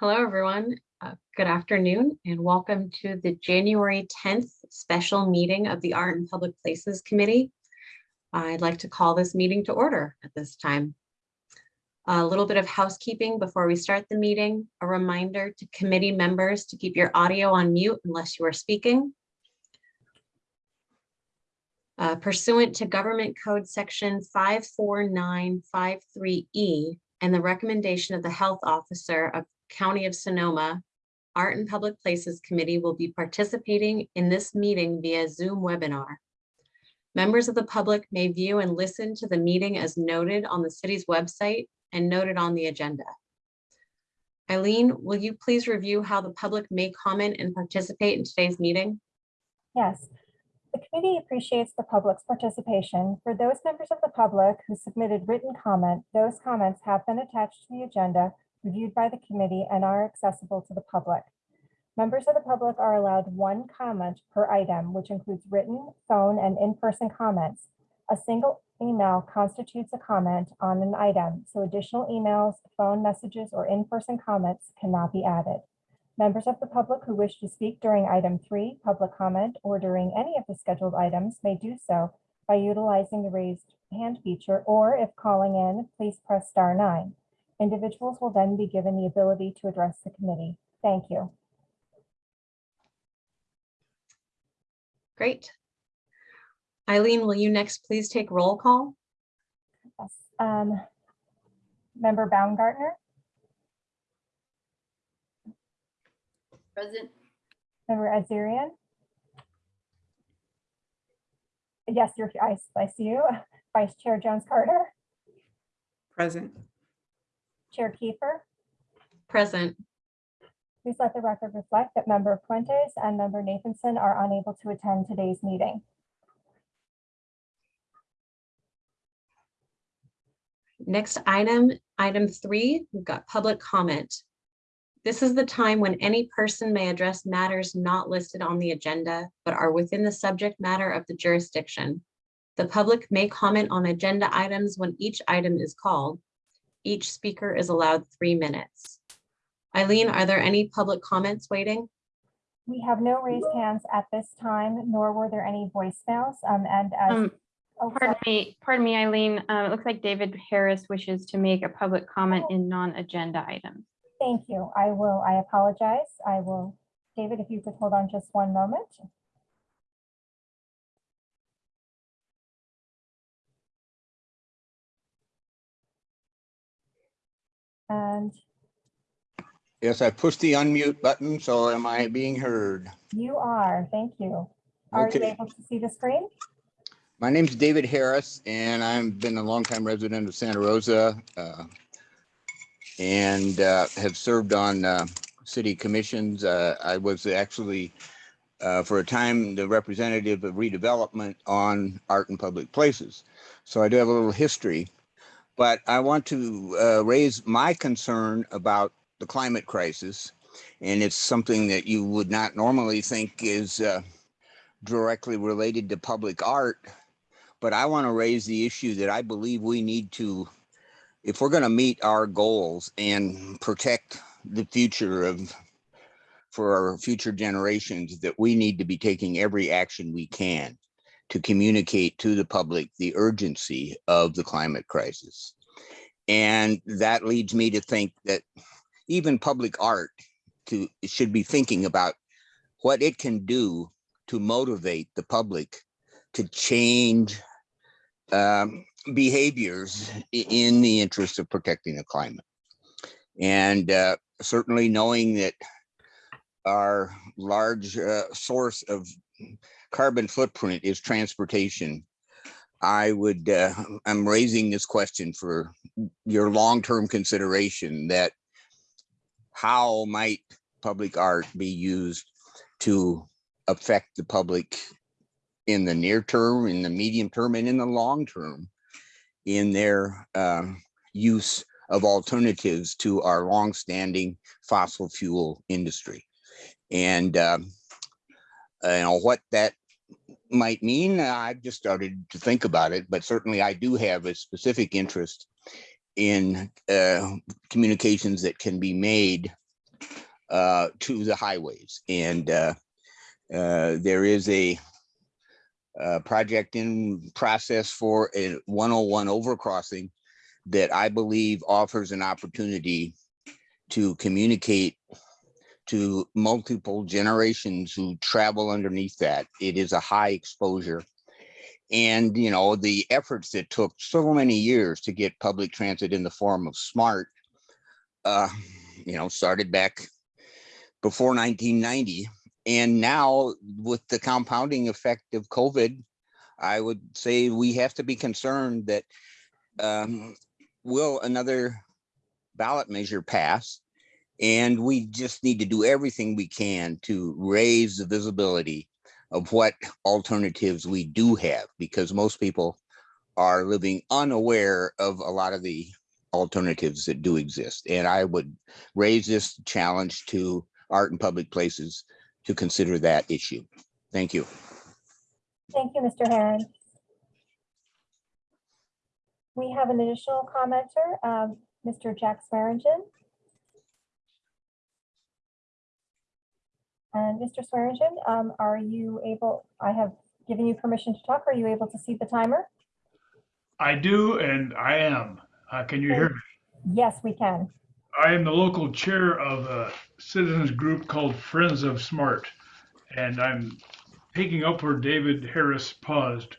Hello, everyone. Uh, Good afternoon and welcome to the January 10th special meeting of the Art and Public Places Committee. I'd like to call this meeting to order at this time. A little bit of housekeeping before we start the meeting. A reminder to committee members to keep your audio on mute unless you are speaking. Uh, Pursuant to Government Code Section 54953E and the recommendation of the Health Officer of County of Sonoma, Art and Public Places Committee will be participating in this meeting via Zoom webinar. Members of the public may view and listen to the meeting as noted on the city's website and noted on the agenda. Eileen, will you please review how the public may comment and participate in today's meeting? Yes. The committee appreciates the public's participation. For those members of the public who submitted written comment, those comments have been attached to the agenda, reviewed by the committee, and are accessible to the public. Members of the public are allowed one comment per item, which includes written, phone, and in-person comments. A single email constitutes a comment on an item, so additional emails, phone messages, or in-person comments cannot be added. Members of the public who wish to speak during item three, public comment, or during any of the scheduled items may do so by utilizing the raised hand feature, or if calling in, please press star nine. Individuals will then be given the ability to address the committee. Thank you. Great. Eileen, will you next please take roll call? Yes. Um, Member Baumgartner, Present. member Azarian. Yes, you're, I, I see you. Vice Chair Jones Carter, Present. Chair Kiefer. Present. Please let the record reflect that member Fuentes and member Nathanson are unable to attend today's meeting. Next item, item three, we've got public comment. This is the time when any person may address matters not listed on the agenda, but are within the subject matter of the jurisdiction. The public may comment on agenda items when each item is called. Each speaker is allowed three minutes. Eileen, are there any public comments waiting? We have no raised hands at this time, nor were there any voicemails. Um, and as, Um, oh, Pardon sorry. me, pardon me, Eileen. Uh, It looks like David Harris wishes to make a public comment in non-agenda items. thank you. I will, I apologize. I will, David, if you could hold on just one moment. And Yes, I pushed the unmute button, so am I being heard? you are, thank you. Are you Okay. able to see the screen? My name's David Harris, and I've been a longtime resident of Santa Rosa. uh, And uh, have served on uh, city commissions. Uh, I was actually, uh, for a time, the representative of redevelopment on art and public places. So I do have a little history. But I want to uh, raise my concern about the climate crisis. And it's something that you would not normally think is uh, directly related to public art. But I want to raise the issue that I believe we need to, if we're going to meet our goals and protect the future of, for our future generations, that we need to be taking every action we can to communicate to the public the urgency of the climate crisis. And that leads me to think that even public art to, should be thinking about what it can do to motivate the public to change um, behaviors in the interest of protecting the climate. And uh, certainly knowing that our large uh, source of carbon footprint is transportation, I would, uh, I'm raising this question for your long-term consideration that how might public art be used to affect the public in the near term, in the medium term, and in the long term in their um, use of alternatives to our longstanding fossil fuel industry. And um, uh, you know what that might mean, I've just started to think about it, but certainly I do have a specific interest in uh, communications that can be made uh, to the highways. And uh, uh, there is a uh, project in process for a 101 overcrossing that I believe offers an opportunity to communicate to multiple generations who travel underneath that. It is a high exposure. And, you know, the efforts that took so many years to get public transit in the form of smart, uh, you know, started back before 1990. And now with the compounding effect of COVID, I would say we have to be concerned that um, will another ballot measure pass? And we just need to do everything we can to raise the visibility of what alternatives we do have, because most people are living unaware of a lot of the alternatives that do exist. And I would raise this challenge to art and public places to consider that issue. Thank you. Thank you, Mr. Herron. We have an additional commenter, um, Mr. Jack Swearingen. And Mr. Swearingen, um, are you able, I have given you permission to talk. Are you able to see the timer? I do, and I am. Uh, can you hear me? Yes, we can. I am the local chair of a citizens group called Friends of Smart, and I'm picking up where David Harris paused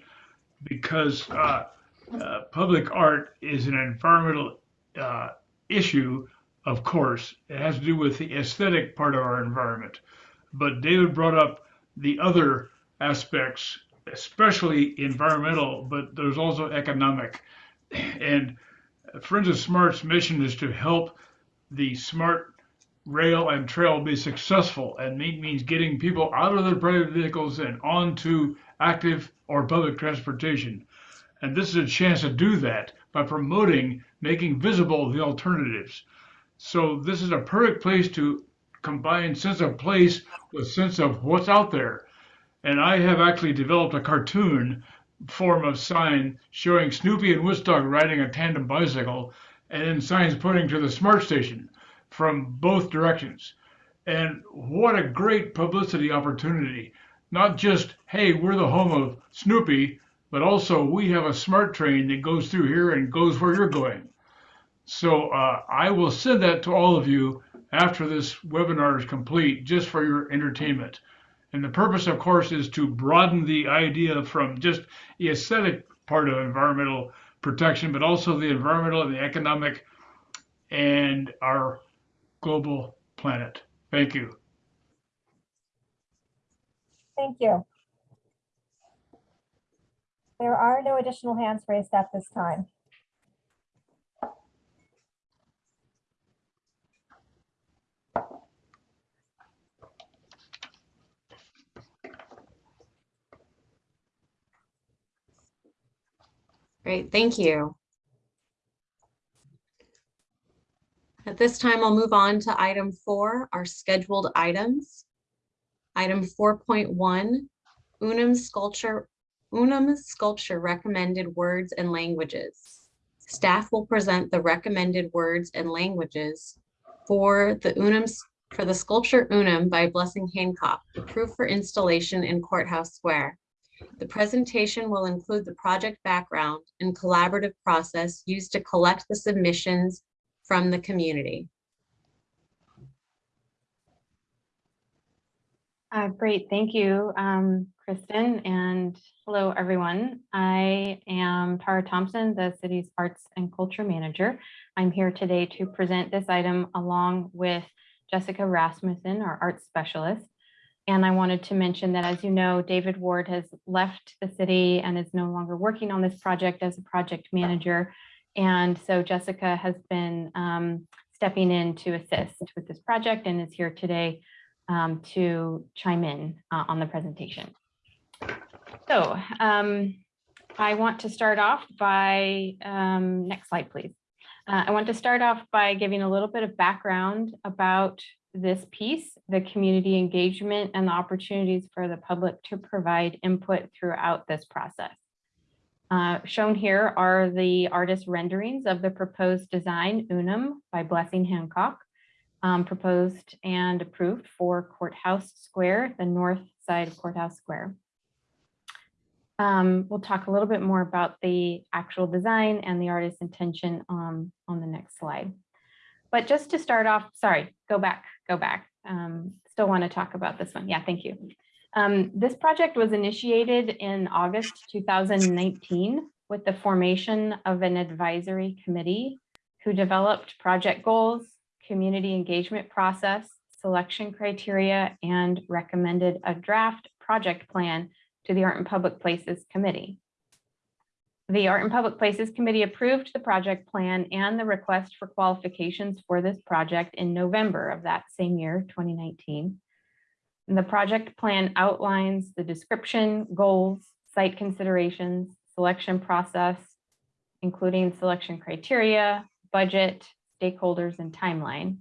because uh, uh, public art is an environmental uh, issue, of course. It has to do with the aesthetic part of our environment. But David brought up the other aspects, especially environmental, but there's also economic. And Friends of Smart's mission is to help the smart rail and trail be successful and mean, means getting people out of their private vehicles and onto active or public transportation. And this is a chance to do that by promoting, making visible the alternatives. So this is a perfect place to combine sense of place with sense of what's out there. And I have actually developed a cartoon form of sign showing Snoopy and Woodstock riding a tandem bicycle and then signs pointing to the smart station from both directions. And what a great publicity opportunity. Not just, hey, we're the home of Snoopy, but also we have a smart train that goes through here and goes where you're going. So uh, I will send that to all of you after this webinar is complete, just for your entertainment. And the purpose, of course, is to broaden the idea from just the aesthetic part of environmental protection, but also the environmental and the economic and our global planet. Thank you. Thank you. There are no additional hands raised at this time. Great, thank you. At this time, I'll move on to item four, our scheduled items. Item four point one, Unum sculpture, Unum sculpture recommended words and languages. Staff will present the recommended words and languages for the Unum, for the sculpture Unum by Blessing Hancock, approved for installation in Courthouse Square. The presentation will include the project background and collaborative process used to collect the submissions from the community. Uh, great, thank you, um, Kristen, and hello, everyone. I am Tara Thompson, the city's Arts and Culture Manager. I'm here today to present this item along with Jessica Rasmussen, our Arts Specialist. And I wanted to mention that, as you know, David Ward has left the city and is no longer working on this project as a project manager. And so Jessica has been um, stepping in to assist with this project and is here today um, to chime in uh, on the presentation. So um, I want to start off by, um, next slide, please. Uh, I want to start off by giving a little bit of background about this piece, the community engagement and the opportunities for the public to provide input throughout this process. Uh, shown here are the artist renderings of the proposed design Unum by Blessing Hancock. um, proposed and approved for Courthouse Square, the north side of Courthouse Square. Um, We'll talk a little bit more about the actual design and the artist's intention um, on the next slide. But just to start off, sorry, go back, go back. Um, Still want to talk about this one. Yeah, thank you. Um, This project was initiated in August 2019 with the formation of an advisory committee who developed project goals, community engagement process, selection criteria, and recommended a draft project plan to the Art and Public Places Committee. The Art and Public Places Committee approved the project plan and the request for qualifications for this project in November of that same year, 2019. And the project plan outlines the description, goals, site considerations, selection process, including selection criteria, budget, stakeholders, and timeline.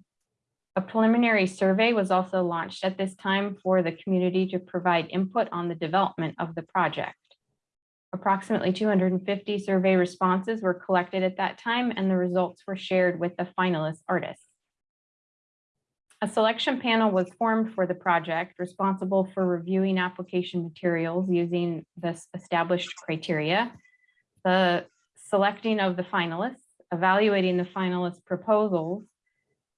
A preliminary survey was also launched at this time for the community to provide input on the development of the project. Approximately 250 survey responses were collected at that time, and the results were shared with the finalist artists. A selection panel was formed for the project responsible for reviewing application materials using this established criteria, the selecting of the finalists, evaluating the finalist proposals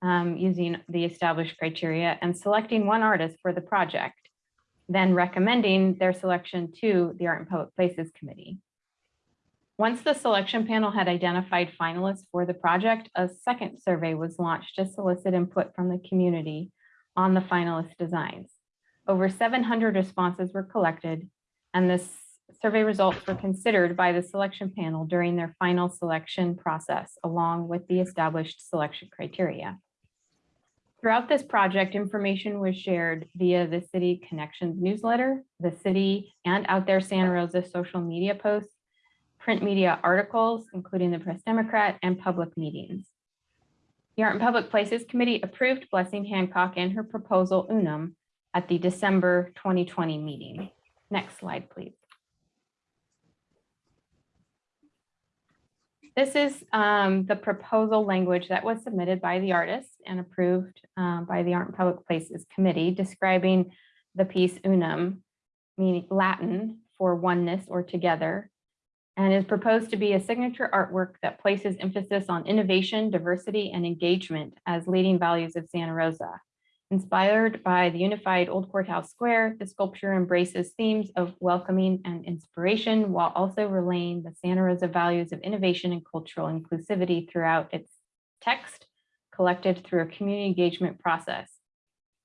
um, using the established criteria, and selecting one artist for the project, then recommending their selection to the Art and Public Places Committee. Once the selection panel had identified finalists for the project, a second survey was launched to solicit input from the community on the finalist designs. Over 700 responses were collected, and this survey results were considered by the selection panel during their final selection process, along with the established selection criteria. Throughout this project, information was shared via the City Connections newsletter, the city and Out There Santa Rosa social media posts, print media articles, including the Press Democrat and public meetings. The Art and Public Places Committee approved Blessing Hancock and her proposal Unum at the December 2020 meeting. Next slide, please. This is um, the proposal language that was submitted by the artist and approved um, by the Art and Public Places Committee describing the piece unum, meaning Latin for oneness or together, and is proposed to be a signature artwork that places emphasis on innovation, diversity, and engagement as leading values of Santa Rosa. Inspired by the unified Old Courthouse Square, the sculpture embraces themes of welcoming and inspiration while also relaying the Santa Rosa values of innovation and cultural inclusivity throughout its text collected through a community engagement process.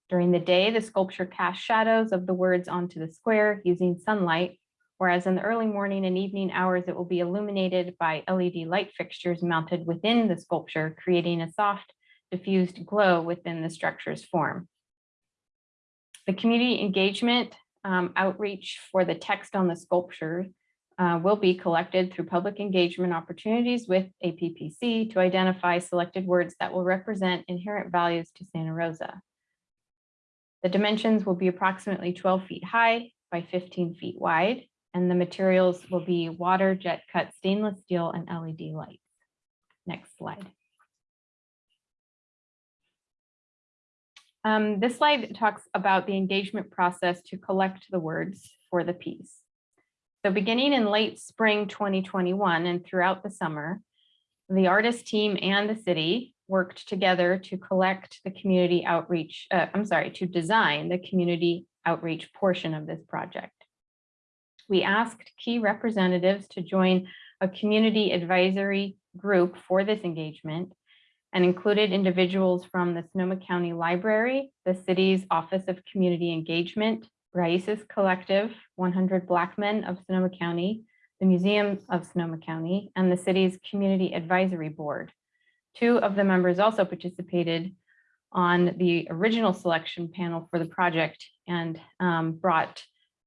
During the day, the sculpture casts shadows of the words onto the square using sunlight, whereas in the early morning and evening hours, it will be illuminated by LED light fixtures mounted within the sculpture, creating a soft diffused glow within the structure's form. The community engagement um, outreach for the text on the sculpture uh, will be collected through public engagement opportunities with APPC to identify selected words that will represent inherent values to Santa Rosa. The dimensions will be approximately 12 feet high by 15 feet wide, and the materials will be water jet cut stainless steel and LED lights. Next slide. Um, this slide talks about the engagement process to collect the words for the piece. So beginning in late spring 2021 and throughout the summer, the artist team and the city worked together to collect the community outreach, uh, I'm sorry, to design the community outreach portion of this project. We asked key representatives to join a community advisory group for this engagement and included individuals from the Sonoma County Library, the city's Office of Community Engagement, Raices Collective, 100 Black Men of Sonoma County, the Museum of Sonoma County, and the city's Community Advisory Board. Two of the members also participated on the original selection panel for the project and um, brought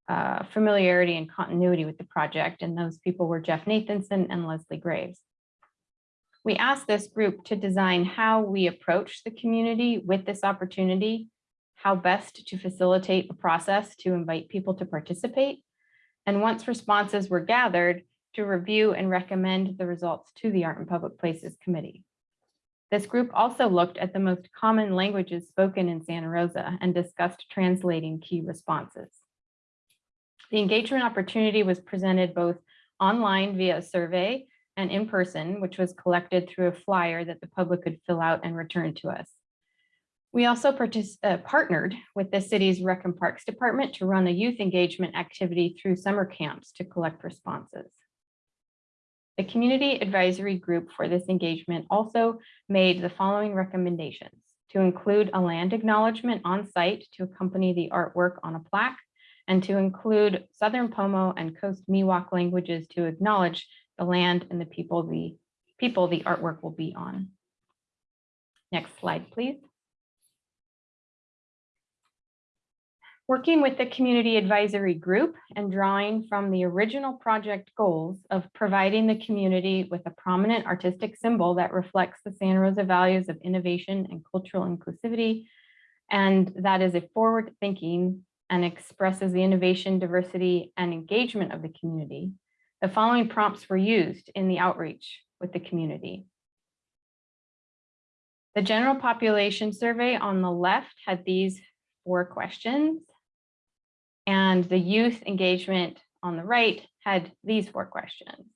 uh, familiarity and continuity with the project. And those people were Jeff Nathanson and Leslie Graves. We asked this group to design how we approach the community with this opportunity, how best to facilitate a process to invite people to participate. And once responses were gathered, to review and recommend the results to the Art and Public Places Committee. This group also looked at the most common languages spoken in Santa Rosa and discussed translating key responses. The engagement opportunity was presented both online via a survey and in person, which was collected through a flyer that the public could fill out and return to us. We also uh, partnered with the city's Rec and Parks Department to run a youth engagement activity through summer camps to collect responses. The community advisory group for this engagement also made the following recommendations to include a land acknowledgement on site to accompany the artwork on a plaque and to include Southern Pomo and Coast Miwok languages to acknowledge the land and the people the people the artwork will be on. Next slide, please. Working with the community advisory group and drawing from the original project goals of providing the community with a prominent artistic symbol that reflects the Santa Rosa values of innovation and cultural inclusivity. And that is a forward thinking and expresses the innovation, diversity, and engagement of the community. The following prompts were used in the outreach with the community. The general population survey on the left had these four questions. And the youth engagement on the right had these four questions.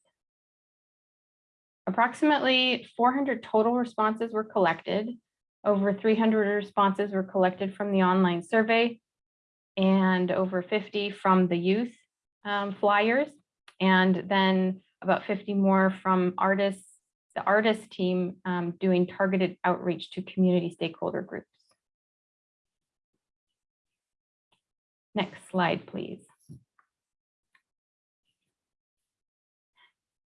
Approximately 400 total responses were collected. Over 300 responses were collected from the online survey and over 50 from the youth um, flyers. And then about 50 more from artists, the artist team um, doing targeted outreach to community stakeholder groups. Next slide, please.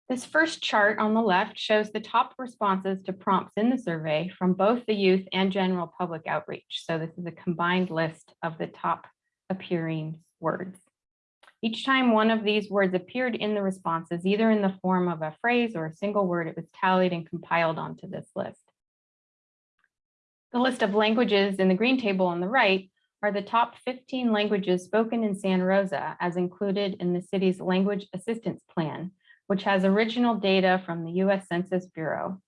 This first chart on the left shows the top responses to prompts in the survey from both the youth and general public outreach. So this is a combined list of the top appearing words. Each time one of these words appeared in the responses, either in the form of a phrase or a single word, it was tallied and compiled onto this list. The list of languages in the green table on the right are the top 15 languages spoken in Santa Rosa as included in the city's language assistance plan, which has original data from the US Census Bureau.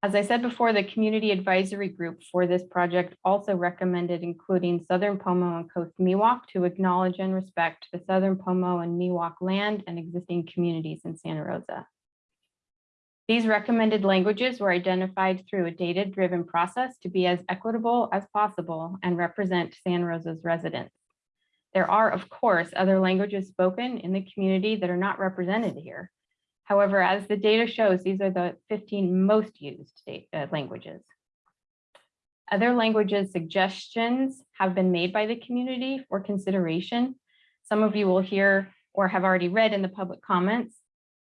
As I said before, the community advisory group for this project also recommended including Southern Pomo and Coast Miwok to acknowledge and respect the Southern Pomo and Miwok land and existing communities in Santa Rosa. These recommended languages were identified through a data-driven process to be as equitable as possible and represent Santa Rosa's residents. There are, of course, other languages spoken in the community that are not represented here. However, as the data shows, these are the 15 most used uh, languages. Other languages suggestions have been made by the community for consideration. Some of you will hear or have already read in the public comments.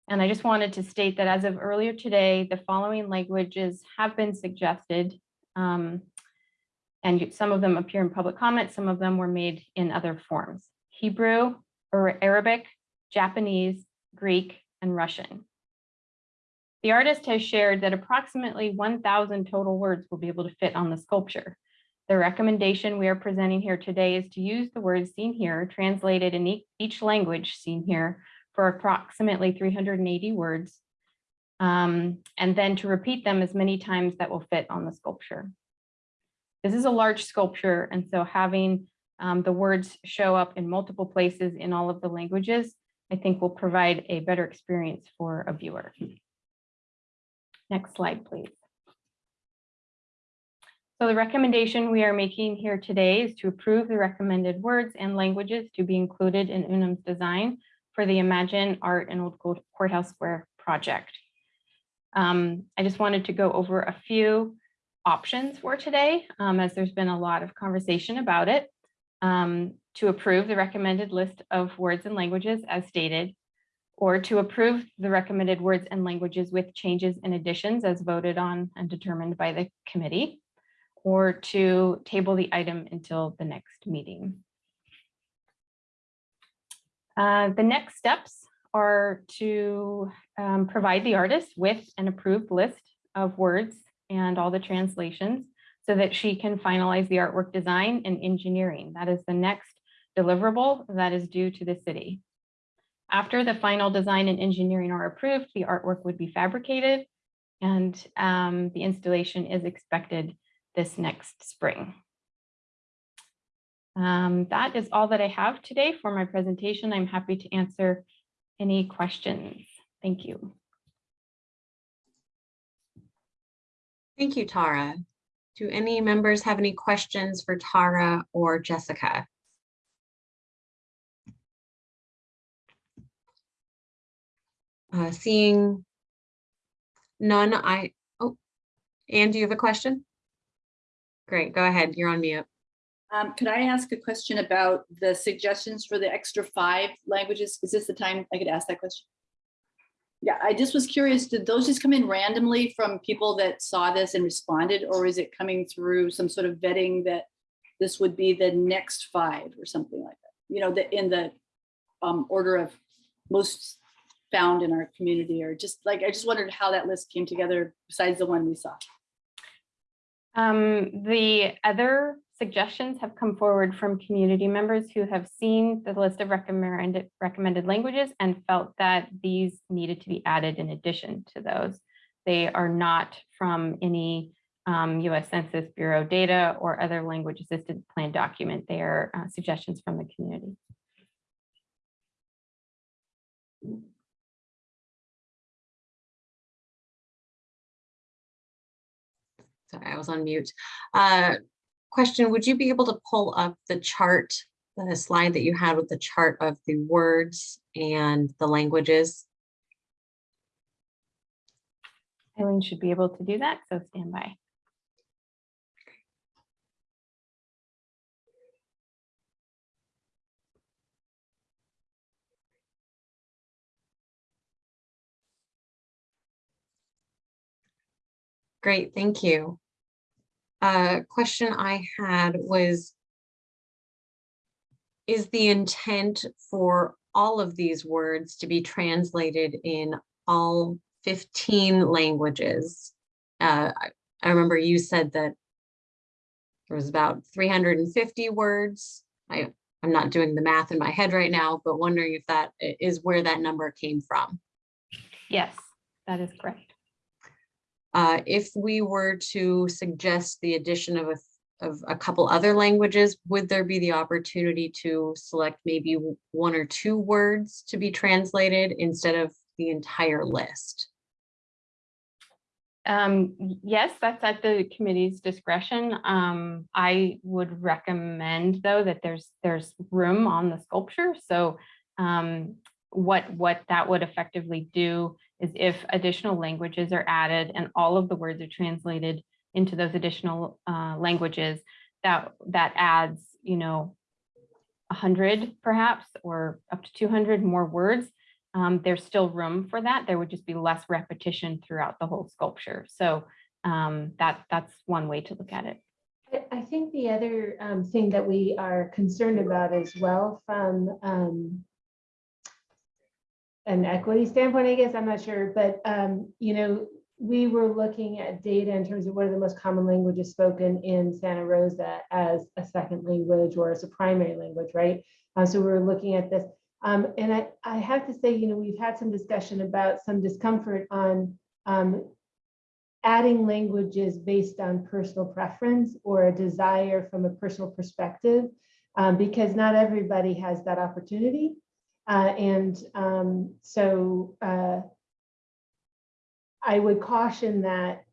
And I just wanted to state that as of earlier today, the following languages have been suggested. Um, and some of them appear in public comment, some of them were made in other forms. Hebrew, or Arabic, Japanese, Greek, and Russian. The artist has shared that approximately 1,000 total words will be able to fit on the sculpture. The recommendation we are presenting here today is to use the words seen here, translated in each language seen here, for approximately 380 words, um, and then to repeat them as many times that will fit on the sculpture. This is a large sculpture, and so having um, the words show up in multiple places in all of the languages, I think will provide a better experience for a viewer. Next slide, please. So the recommendation we are making here today is to approve the recommended words and languages to be included in Unum's design for the Imagine Art in Old Courthouse Square project. Um, I just wanted to go over a few options for today, um, as there's been a lot of conversation about it. Um, to approve the recommended list of words and languages as stated, or to approve the recommended words and languages with changes and additions as voted on and determined by the committee, or to table the item until the next meeting. Uh, the next steps are to um, provide the artist with an approved list of words and all the translations so that she can finalize the artwork design and engineering. That is the next deliverable that is due to the city. After the final design and engineering are approved, the artwork would be fabricated And um, the installation is expected this next spring. Um, that is all that I have today for my presentation. I'm happy to answer any questions. Thank you. Thank you, Tara. Do any members have any questions for Tara or Jessica? Uh, Seeing none, I, oh, Anne, do you have a question? Great, go ahead. You're on mute. Um, could I ask a question about the suggestions for the extra five languages? Is this the time I could ask that question? Yeah, I just was curious, did those just come in randomly from people that saw this and responded, or is it coming through some sort of vetting that this would be the next five or something like that? You know, the, in the um, order of most found in our community, or just like, I just wondered how that list came together besides the one we saw. Um, the other suggestions have come forward from community members who have seen the list of recommended recommended languages and felt that these needed to be added in addition to those. They are not from any um, US Census Bureau data or other language assisted plan document. They are uh, suggestions from the community. Sorry, I was on mute. Uh, Question, would you be able to pull up the chart, the slide that you had with the chart of the words and the languages? Eileen should be able to do that, so stand by. Great, thank you. Uh, question I had was, is the intent for all of these words to be translated in all 15 languages? Uh, I- I remember you said that there was about 350 words. I, I'm not doing the math in my head right now, but wondering if that is where that number came from. Yes, that is correct. Uh, if we were to suggest the addition of a, of a couple other languages, would there be the opportunity to select maybe one or two words to be translated instead of the entire list? Um, yes, that's at the committee's discretion. Um, I would recommend though that there's, there's room on the sculpture. So um, what, what that would effectively do is if additional languages are added and all of the words are translated into those additional uh, languages, that, that adds, you know, a hundred perhaps, or up to two hundred more words um, there's still room for that. There would just be less repetition throughout the whole sculpture. So um, that that's one way to look at it. I- I think the other um, thing that we are concerned about as well from um, an equity standpoint, I guess, I'm not sure, but um, you know, we were looking at data in terms of what are the most common languages spoken in Santa Rosa as a second language or as a primary language, right? Uh, So we were looking at this. Um, And I, I have to say, you know, we've had some discussion about some discomfort on um, adding languages based on personal preference or a desire from a personal perspective, um, because not everybody has that opportunity. Uh, and um, so uh, I would caution that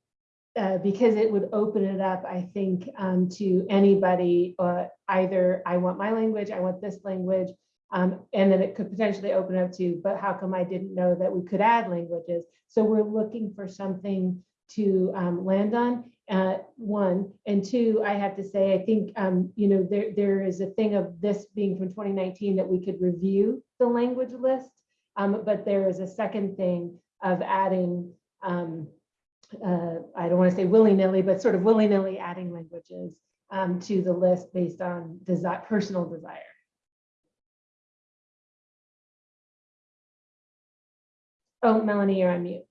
uh, because it would open it up, I think, um, to anybody, uh, either I want my language, I want this language, um, and then it could potentially open up to, but how come I didn't know that we could add languages? So we're looking for something to um, land on, uh, one. And two, I have to say, I think, um, you know, there, there is a thing of this being from 2019 that we could review the language list. Um, but there is a second thing of adding, um, uh, I don't want to say willy-nilly, but sort of willy-nilly adding languages um, to the list based on desire, personal desire. Oh, Melanie, you're on mute.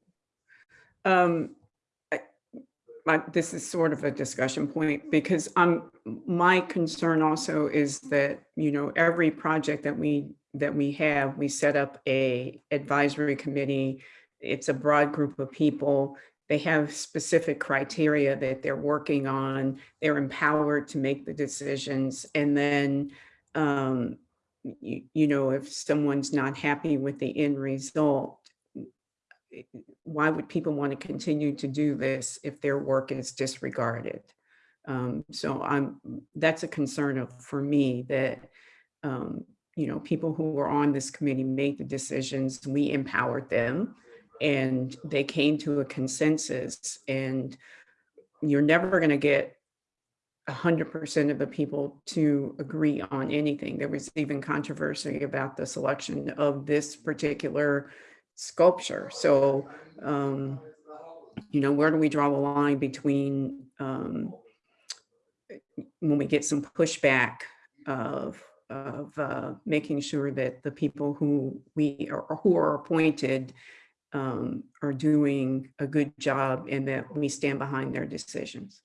My, this is sort of a discussion point because um, my concern also is that, you know, every project that we, that we have, we set up a advisory committee. It's a broad group of people they have specific criteria that they're working on. They're empowered to make the decisions. And then, um, you, you know, if someone's not happy with the end result, why would people want to continue to do this if their work is disregarded? Um, so I'm, that's a concern of, for me that, um, you know, people who were on this committee made the decisions, we empowered them and they came to a consensus and you're never going to get a hundred percent of the people to agree on anything. There was even controversy about the selection of this particular sculpture. So, um, you know, where do we draw the line between um, when we get some pushback of of uh, making sure that the people who we are who are appointed um, are doing a good job and that we stand behind their decisions.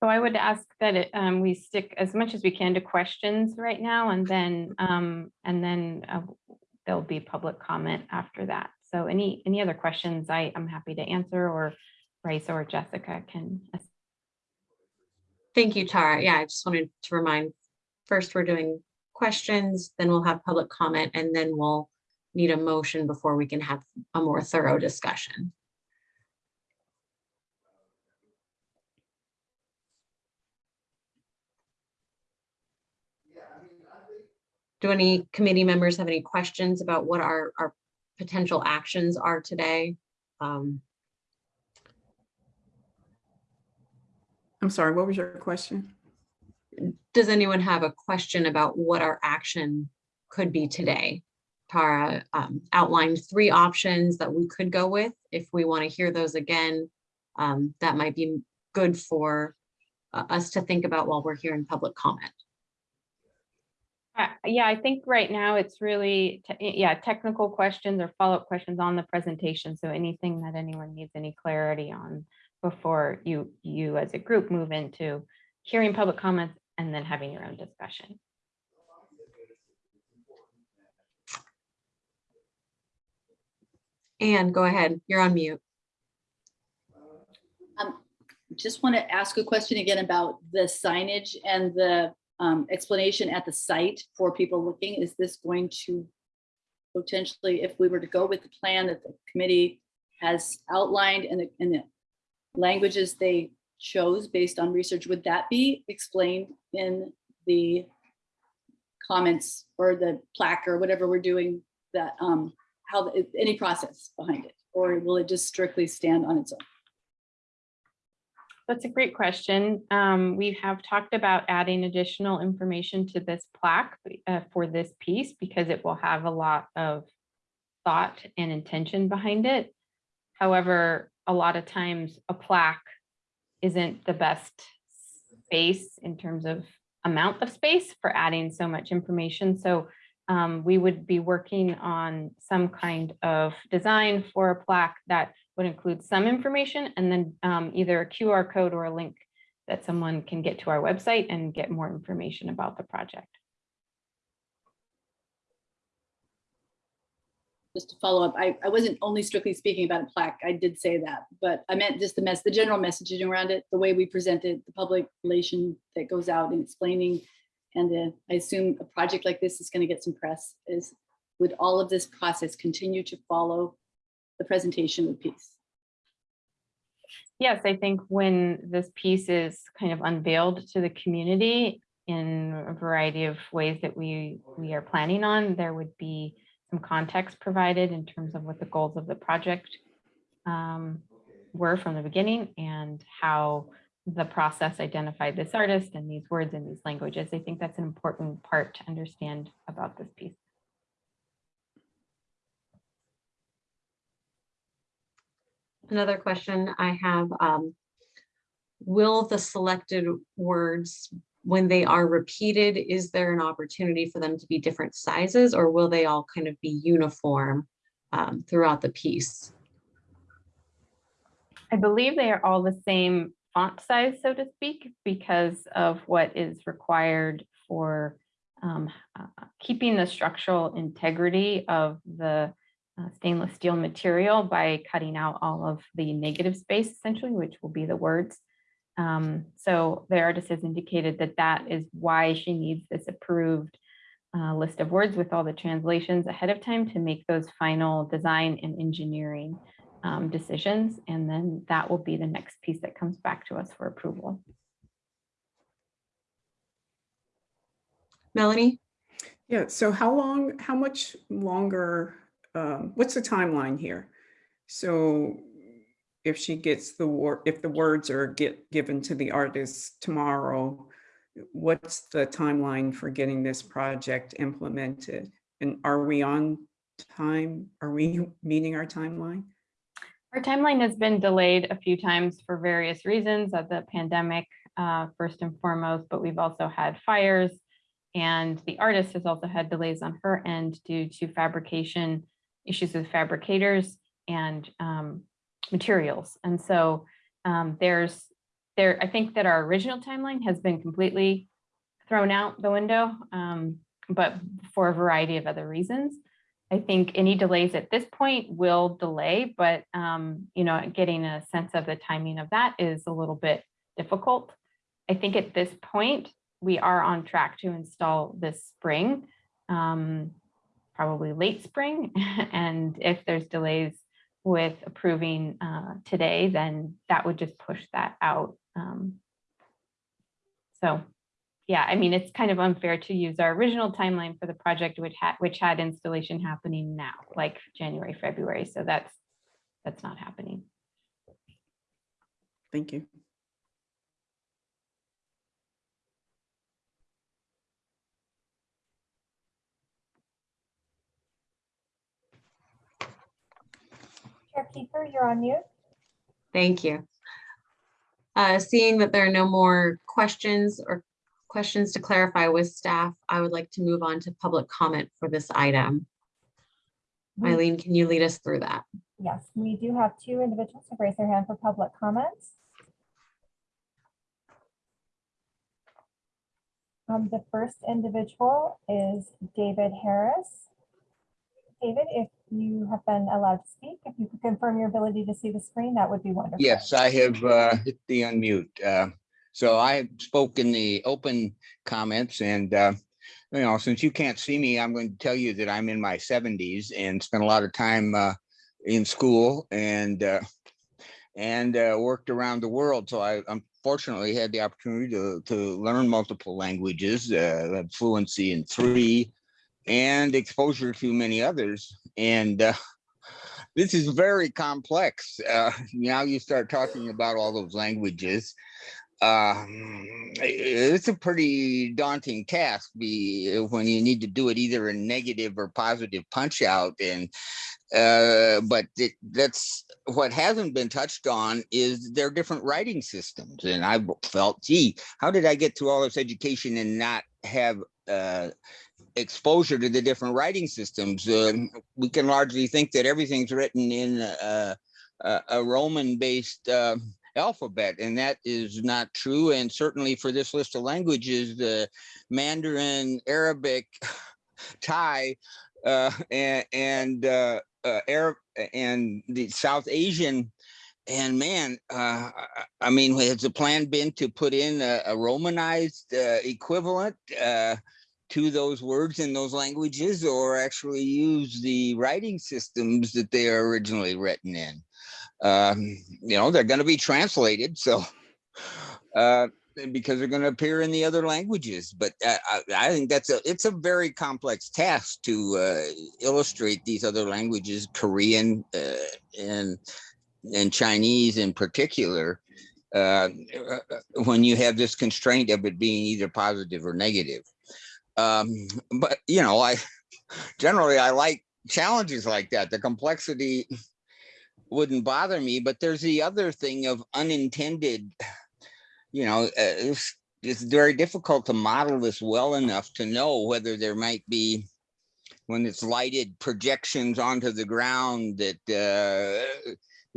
So I would ask that it, um, we stick as much as we can to questions right now and then, um, and then uh, there'll be public comment after that. So any, any other questions I am happy to answer or Raisa or Jessica can. Thank you, Tara. Yeah, I just wanted to remind, first we're doing questions, then we'll have public comment, and then we'll need a motion before we can have a more thorough discussion. Do any committee members have any questions about what our, our potential actions are today? Um, I'm sorry, what was your question? does anyone have a question about what our action could be today? Tara um, outlined three options that we could go with. If we want to hear those again, um, that might be good for uh, us to think about while we're here in public comment. Yeah, I think right now it's really, te- yeah, technical questions or follow-up questions on the presentation. So anything that anyone needs any clarity on before you, you as a group move into hearing public comments and then having your own discussion. Anne, go ahead, you're on mute. Um, Just want to ask a question again about the signage and the um, explanation at the site for people looking. Is this going to potentially, if we were to go with the plan that the committee has outlined and the, and the languages they chose based on research, would that be explained in the comments or the plaque or whatever we're doing that, um, how, the- any process behind it? Or will it just strictly stand on its own? That's a great question. Um, we have talked about adding additional information to this plaque uh, for this piece because it will have a lot of thought and intention behind it. However, a lot of times a plaque isn't the best space in terms of amount of space for adding so much information. So um, we would be working on some kind of design for a plaque that would include some information and then um, either a QR code or a link that someone can get to our website and get more information about the project. just to follow up, I, I wasn't only strictly speaking about a plaque, I did say that, but I meant just the mess, the general messaging around it, the way we present it, the public relation that goes out and explaining. And I assume a project like this is gonna get some press, is, would all of this process continue to follow the presentation piece? Yes, I think when this piece is kind of unveiled to the community in a variety of ways that we, we are planning on, there would be some context provided in terms of what the goals of the project um, were from the beginning and how the process identified this artist and these words and these languages. I think that's an important part to understand about this piece. Another question I have, um, will the selected words, when they are repeated, is there an opportunity for them to be different sizes or will they all kind of be uniform um, throughout the piece? I believe they are all the same font size, so to speak, because of what is required for um, uh, keeping the structural integrity of the uh, stainless steel material by cutting out all of the negative space essentially, which will be the words. Um, so the artist has indicated that that is why she needs this approved uh, list of words with all the translations ahead of time to make those final design and engineering um, decisions. And then that will be the next piece that comes back to us for approval. Melanie? Yeah, so how long, how much longer, um, what's the timeline here? So if she gets the word, if the words are get given to the artist tomorrow, what's the timeline for getting this project implemented? And are we on time? Are we meeting our timeline? Our timeline has been delayed a few times for various reasons of the pandemic, uh, first and foremost, but we've also had fires. And the artist has also had delays on her end due to fabrication issues with fabricators and um, materials. And so um, there's there, I think that our original timeline has been completely thrown out the window, um, but for a variety of other reasons. I think any delays at this point will delay, but um, you know, getting a sense of the timing of that is a little bit difficult. I think at this point, we are on track to install this spring, um, probably late spring. and if there's delays with approving uh, today, then that would just push that out. Um, so yeah, I mean, it's kind of unfair to use our original timeline for the project, which had which had installation happening now, like January, February. So that's that's not happening. Thank you. Kiefer, you're on mute. Thank you. Uh, Seeing that there are no more questions or questions to clarify with staff, I would like to move on to public comment for this item. Eileen, can you lead us through that? Yes, we do have two individuals who raised their hand for public comments. Um, the first individual is David Harris. David, if you have been allowed to speak, if you could confirm your ability to see the screen, that would be wonderful. Yes, I have uh, hit the unmute. Uh, So I spoke in the open comments and, uh, you know, since you can't see me, I'm going to tell you that I'm in my seventies and spent a lot of time uh, in school and uh, and uh, worked around the world. So I unfortunately had the opportunity to, to learn multiple languages, fluency in three and exposure to many others. And uh, this is very complex. Uh, now you start talking about all those languages. Um, it's a pretty daunting task be when you need to do it either in negative or positive punch out and uh, but it, that's what hasn't been touched on is their different writing systems and I felt gee how did I get through all this education and not have uh, exposure to the different writing systems. Uh, we can largely think that everything's written in a, a, a Roman-based uh, alphabet, and that is not true. And certainly for this list of languages, the Mandarin, Arabic, Thai, uh, and, and uh, uh, Arab and the South Asian and man, uh, I mean, has the plan been to put in a, a Romanized uh, equivalent uh, to those words in those languages or actually use the writing systems that they are originally written in? Um, you know, they're going to be translated. So, uh, because they're going to appear in the other languages. But uh, I, I think that's a it's a very complex task to uh, illustrate these other languages, Korean uh, and and Chinese in particular, uh, when you have this constraint of it being either positive or negative. Um, but you know, I generally I like challenges like that. The complexity wouldn't bother me, but there's the other thing of unintended, you know, uh, it's, it's very difficult to model this well enough to know whether there might be when it's lighted projections onto the ground that uh,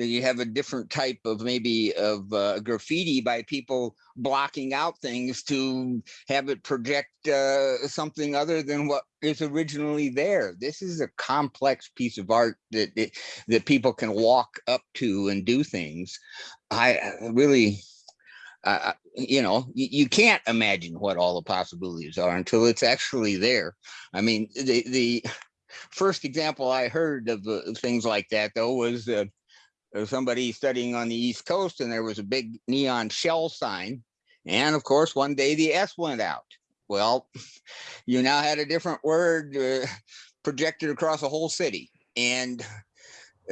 you have a different type of maybe of uh, graffiti by people blocking out things to have it project uh, something other than what is originally there. This is a complex piece of art that that, that people can walk up to and do things. I really, uh, you know, you, you can't imagine what all the possibilities are until it's actually there. I mean, the the first example I heard of uh, things like that though was uh, uh, somebody studying on the East Coast and there was a big neon shell sign. And of course, one day the S went out. Well, you now had a different word uh, projected across a whole city. And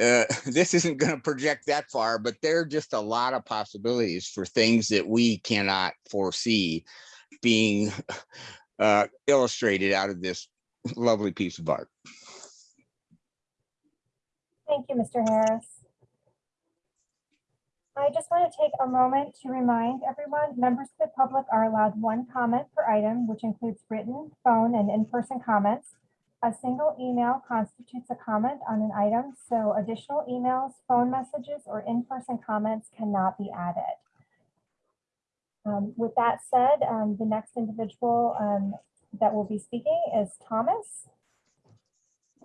uh, this isn't going to project that far, but there are just a lot of possibilities for things that we cannot foresee being uh, illustrated out of this lovely piece of art. Thank you, Mr. Harris. I just want to take a moment to remind everyone, members of the public are allowed one comment per item, which includes written, phone, and in-person comments. A single email constitutes a comment on an item, so additional emails, phone messages, or in-person comments cannot be added. Um, With that said, um, the next individual um, that will be speaking is Thomas.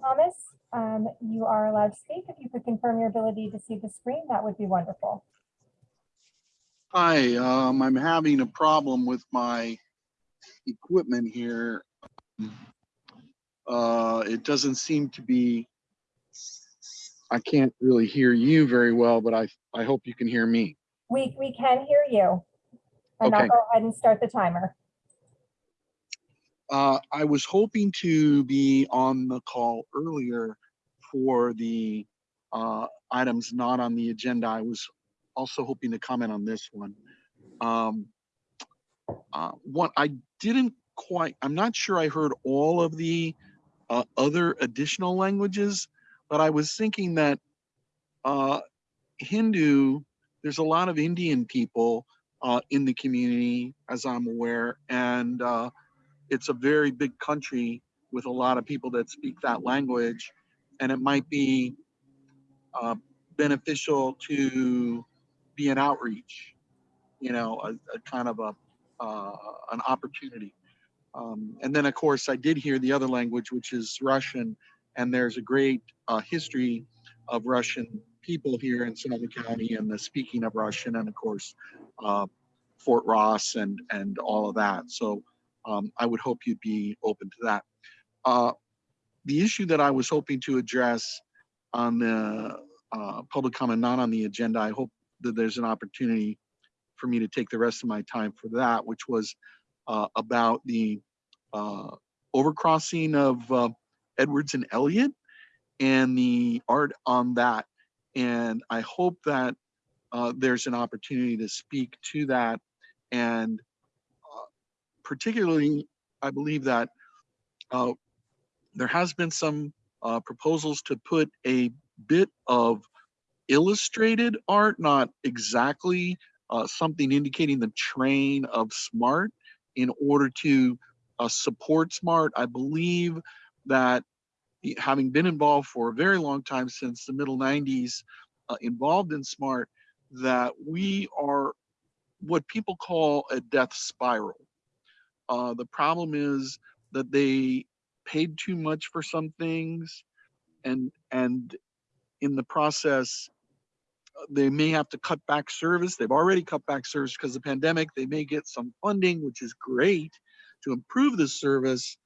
Thomas, um, you are allowed to speak. If you could confirm your ability to see the screen, that would be wonderful. Hi, um, I'm having a problem with my equipment here. Uh, it doesn't seem to be, I can't really hear you very well, but I, I hope you can hear me. We, we can hear you. And I'll Okay. go ahead and start the timer. Uh, I was hoping to be on the call earlier for the, uh, items not on the agenda. I was also hoping to comment on this one. Um, uh, I didn't quite, I'm not sure I heard all of the, uh, other additional languages, but I was thinking that, uh, Hindu, there's a lot of Indian people, uh, in the community, as I'm aware, and, uh, it's a very big country with a lot of people that speak that language, and it might be uh, beneficial to be an outreach, you know, a, a kind of a uh, an opportunity. Um, and then, of course, I did hear the other language, which is Russian, and there's a great uh, history of Russian people here in Sonoma County and the speaking of Russian, and of course, uh, Fort Ross and and all of that. So um, I would hope you'd be open to that. Uh, the issue that I was hoping to address on the uh, public comment, not on the agenda, I hope that there's an opportunity for me to take the rest of my time for that, which was uh, about the uh, overcrossing of uh, Edwards and Elliott and the art on that. And I hope that uh, there's an opportunity to speak to that and particularly, I believe that uh, there has been some uh, proposals to put a bit of illustrated art, not exactly uh, something indicating the train of SMART in order to uh, support SMART. I believe that having been involved for a very long time since the middle 90s, uh, involved in SMART, that we are what people call a death spiral. Uh, the problem is that they paid too much for some things, and and in the process, they may have to cut back service. They've already cut back service because of the pandemic. They may get some funding, which is great, to improve the service.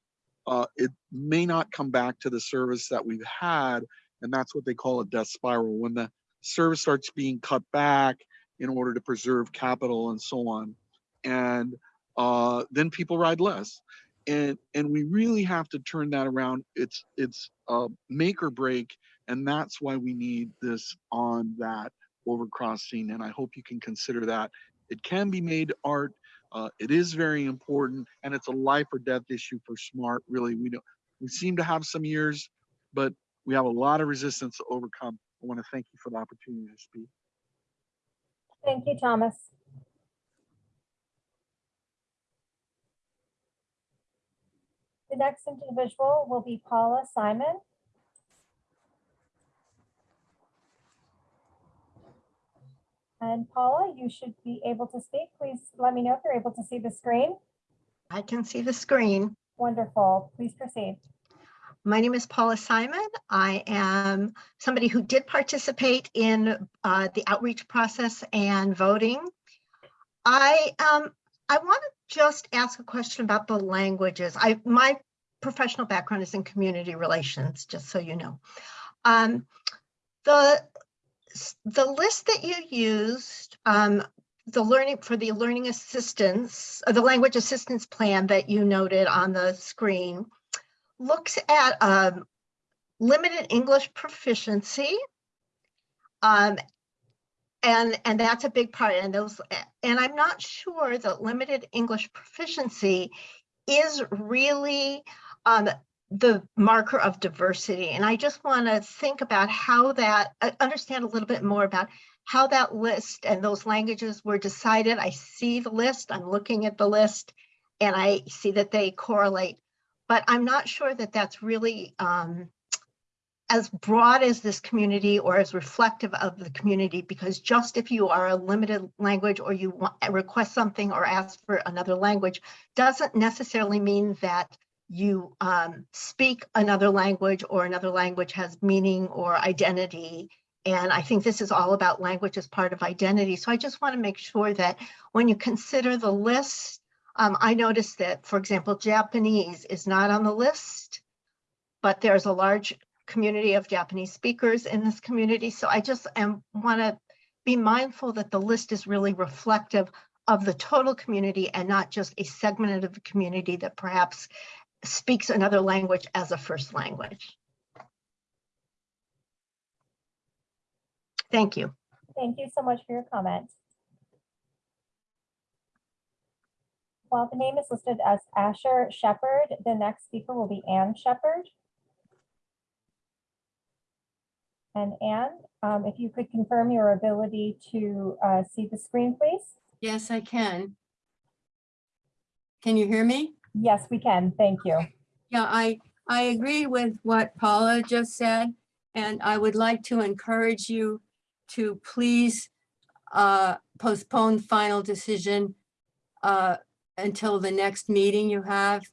Uh, it may not come back to the service that we've had, and that's what they call a death spiral. When the service starts being cut back in order to preserve capital and so on, and uh, then people ride less. And and we really have to turn that around. It's it's uh, make or break, and that's why we need this on that overcrossing. And I hope you can consider that. It can be made art. Uh, it is very important, and it's a life or death issue for SMART. Really, we don't. We seem to have some years, but we have a lot of resistance to overcome. I want to thank you for the opportunity to speak. Thank you, Thomas. The next individual will be Paula Simon. And Paula, you should be able to speak. Please let me know if you're able to see the screen. I can see the screen. Wonderful. Please proceed. My name is Paula Simon. I am somebody who did participate in uh, the outreach process and voting. I um, I want to just ask a question about the languages. I my professional background is in community relations, just so you know. Um, the the list that you used, um, the learning for the learning assistance, uh, the language assistance plan that you noted on the screen looks at um, limited English proficiency. Um, and, and that's a big part and those, and I'm not sure that limited English proficiency is really um, the marker of diversity. And I just want to think about how that, uh, understand a little bit more about how that list and those languages were decided. I see the list, I'm looking at the list, and I see that they correlate but I'm not sure that that's really um, as broad as this community or as reflective of the community, because just if you are a limited language or you want, request something or ask for another language, doesn't necessarily mean that you um, speak another language or another language has meaning or identity. And I think this is all about language as part of identity. So I just want to make sure that when you consider the list, um, I noticed that, for example, Japanese is not on the list, but there's a large community of Japanese speakers in this community. So I just am want to be mindful that the list is really reflective of the total community and not just a segment of the community that perhaps speaks another language as a first language. Thank you. Thank you so much for your comment. While the name is listed as Asher Shepherd, the next speaker will be Ann Shepherd. And Ann, um, if you could confirm your ability to uh, see the screen, please? Yes, I can. Can you hear me? Yes, we can. Thank you. Yeah, I, I agree with what Paula just said, and I would like to encourage you to please uh, postpone final decision uh, until the next meeting you have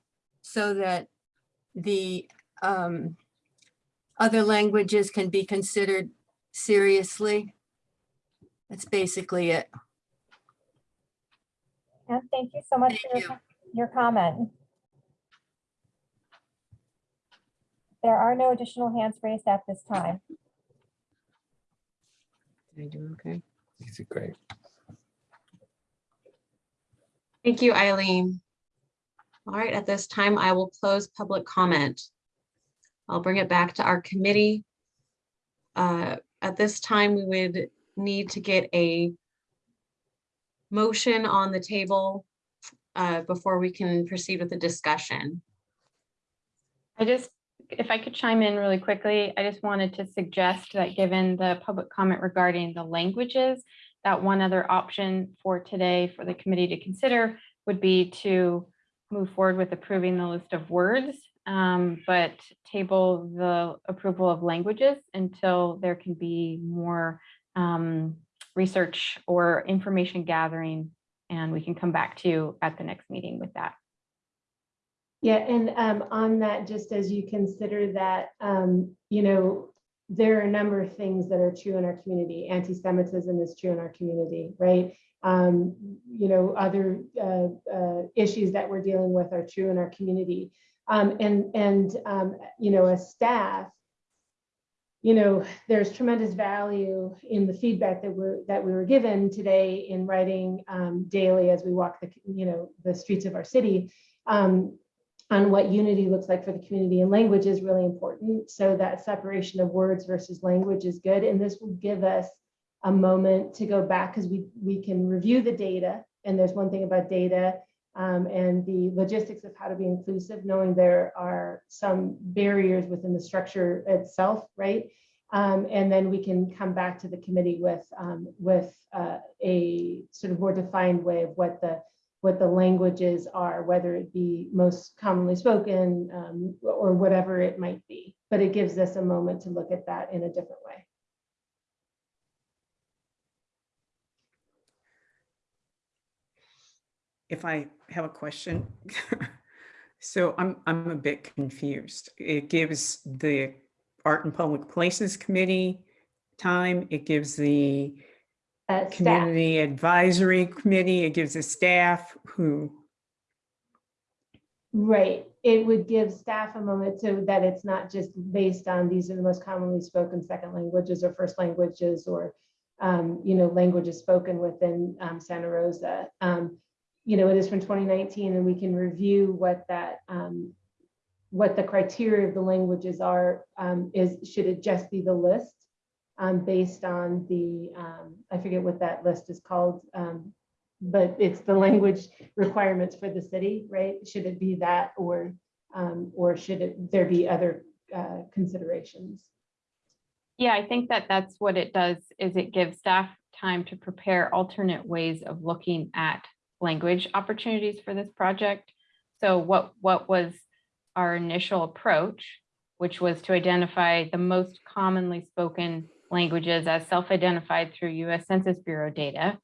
so that the um, other languages can be considered seriously. That's basically it. And thank you so much Thank for your, your comment. There are no additional hands raised at this time. Did I do okay? These are great. Thank you, Eileen. All right, at this time, I will close public comment. I'll bring it back to our committee. Uh, At this time, we would need to get a motion on the table uh, before we can proceed with the discussion. I just, if I could chime in really quickly, I just wanted to suggest that given the public comment regarding the languages, that one other option for today for the committee to consider would be to move forward with approving the list of words, um, but table the approval of languages until there can be more um, research or information gathering, and we can come back to you at the next meeting with that. Yeah, and um, on that, just as you consider that, um, you know, there are a number of things that are true in our community. Anti-Semitism is true in our community, right? Um, you know, other uh, uh, issues that we're dealing with are true in our community. Um, and, and um, you know, as staff, you know, there's tremendous value in the feedback that we're that we were given today in writing um, daily as we walk the, you know, the streets of our city. Um, on what unity looks like for the community and language is really important. So that separation of words versus language is good. And this will give us a moment to go back because we, we can review the data. And there's one thing about data um, and the logistics of how to be inclusive, knowing there are some barriers within the structure itself, right? Um, and then we can come back to the committee with, um, with uh, a sort of more defined way of what the what the languages are, whether it be most commonly spoken um, or whatever it might be. But it gives us a moment to look at that in a different way. If I have a question. So I'm, I'm a bit confused. It gives the Art and Public Places Committee time. It gives the Uh, staff, Community Advisory Committee, it gives the staff who, right, it would give staff a moment so that it's not just based on these are the most commonly spoken second languages or first languages or, um, you know, languages spoken within um, Santa Rosa. Um, You know, it is from 2019 and we can review what that, um, what the criteria of the languages are, um, is, should it just be the list? um, based on the, um, I forget what that list is called, um, but it's the language requirements for the city, right? Should it be that or, um, or should it, there be other uh, considerations? Yeah, I think that that's what it does, is it gives staff time to prepare alternate ways of looking at language opportunities for this project. So what, what was our initial approach, which was to identify the most commonly spoken languages as self-identified through US Census Bureau data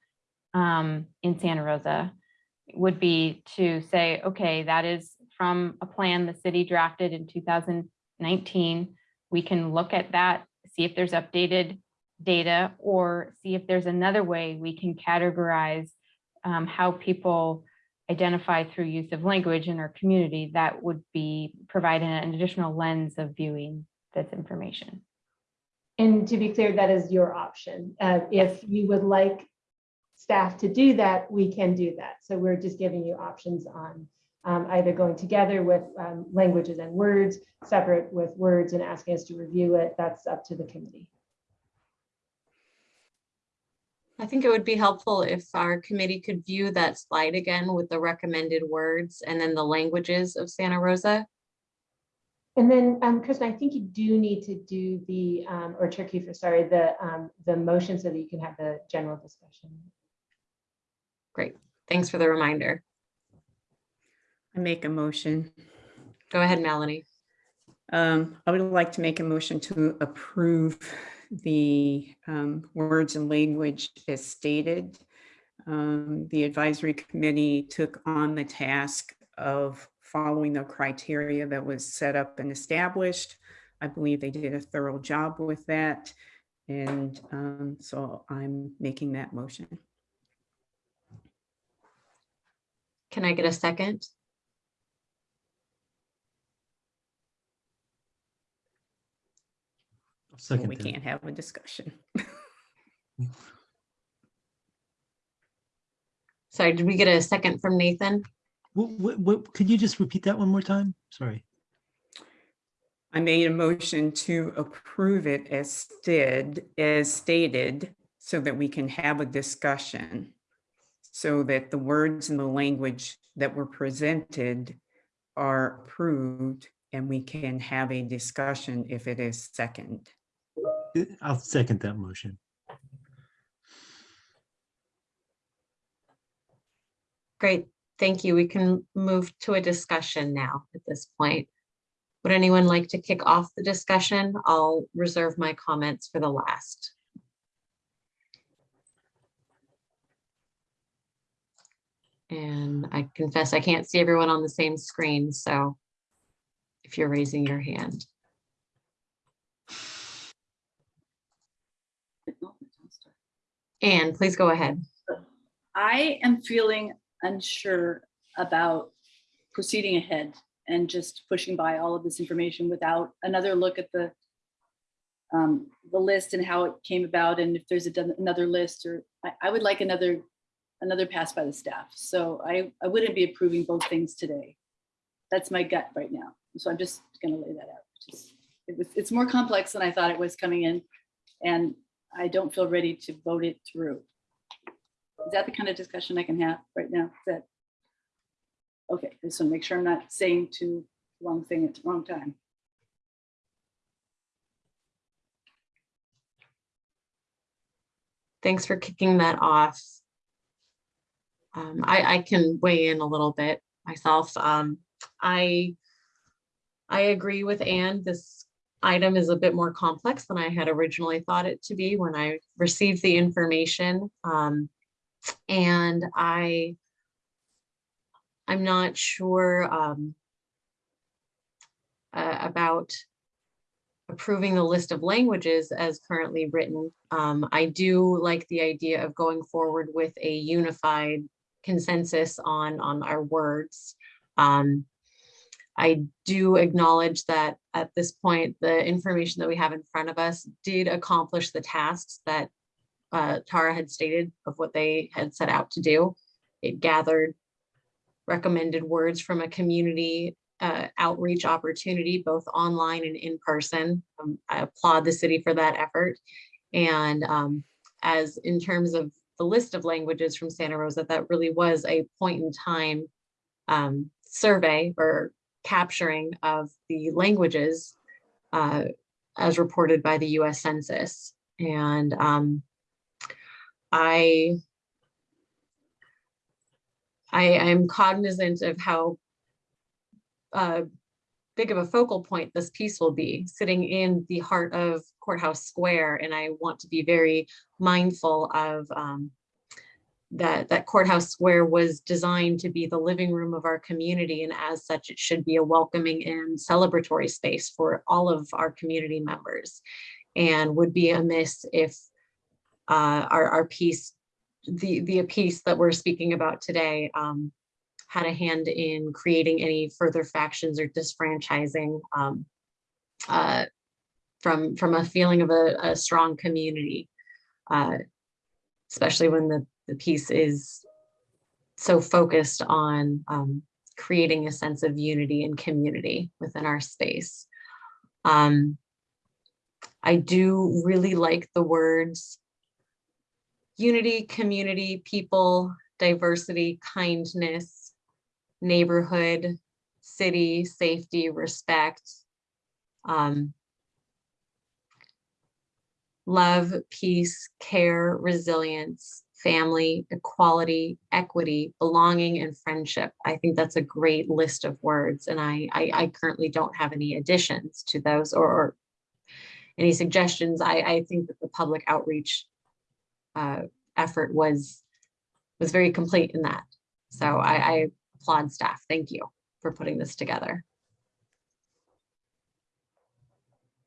um, in Santa Rosa, would be to say, okay, that is from a plan the city drafted in 2019. We can look at that, see if there's updated data, or see if there's another way we can categorize um, how people identify through use of language in our community that would be providing an additional lens of viewing this information. And to be clear, that is your option. Uh, If you would like staff to do that, we can do that. So we're just giving you options on um, either going together with um, languages and words, separate with words and asking us to review it. That's up to the committee. I think it would be helpful if our committee could view that slide again with the recommended words and then the languages of Santa Rosa. And then, um, Kristen, I think you do need to do the, um, or Turkey for sorry, the, um, the motion so that you can have the general discussion. Great. Thanks for the reminder. I make a motion. Go ahead, Melanie. Um, I would like to make a motion to approve the um, words and language as stated. Um, The advisory committee took on the task of following the criteria that was set up and established. I believe they did a thorough job with that. And um, so I'm making that motion. Can I get a second? I'll So Second we can't have a discussion. Sorry, did we get a second from Nathan? What, what, what, could you just repeat that one more time? Sorry. I made a motion to approve it as did, as stated, so that we can have a discussion. So that the words and the language that were presented are approved and we can have a discussion if it is second. I'll second that motion. Great, thank you. We can move to a discussion now at this point. Would anyone like to kick off the discussion? I'll reserve my comments for the last. And I confess I can't see everyone on the same screen, so if you're raising your hand. Anne, please go ahead. I am feeling unsure about proceeding ahead and just pushing by all of this information without another look at the um, the list and how it came about and if there's a another list or I, I would like another another pass by the staff. So I, I wouldn't be approving both things today. That's my gut right now. So I'm just gonna lay that out. Just- It was, it's more complex than I thought it was coming in and I don't feel ready to vote it through. Is that the kind of discussion I can have right now? Is that? Okay, to make sure I'm not saying too wrong thing at the wrong time. Thanks for kicking that off. Um, I, I can weigh in a little bit myself. Um, I, I agree with Anne. This item is a bit more complex than I had originally thought it to be when I received the information. Um, and I, I'm not sure um, uh, about approving the list of languages as currently written. Um, I do like the idea of going forward with a unified consensus on, on our words. Um, I do acknowledge that at this point, the information that we have in front of us did accomplish the tasks that uh, Tara had stated of what they had set out to do. It gathered recommended words from a community uh, outreach opportunity, both online and in person. Um, I applaud the city for that effort. And um, as in terms of the list of languages from Santa Rosa, that really was a point in time um, survey or capturing of the languages uh, as reported by the US Census. And um, I I am cognizant of how uh, big of a focal point this piece will be, sitting in the heart of Courthouse Square. And I want to be very mindful of um, that, that Courthouse Square was designed to be the living room of our community. And as such, it should be a welcoming and celebratory space for all of our community members. And would be amiss if uh, our, our piece, the, the piece that we're speaking about today um, had a hand in creating any further factions or disfranchising um, uh, from, from a feeling of a, a strong community, uh, especially when the, the piece is so focused on um, creating a sense of unity and community within our space. Um, I do really like the words unity, community, people, diversity, kindness, neighborhood, city, safety, respect, um, love, peace, care, resilience, family, equality, equity, belonging, and friendship. I think that's a great list of words, and I, I, I currently don't have any additions to those or, or any suggestions. I, I think that the public outreach uh, effort was was very complete in that. So I, I applaud staff. Thank you for putting this together.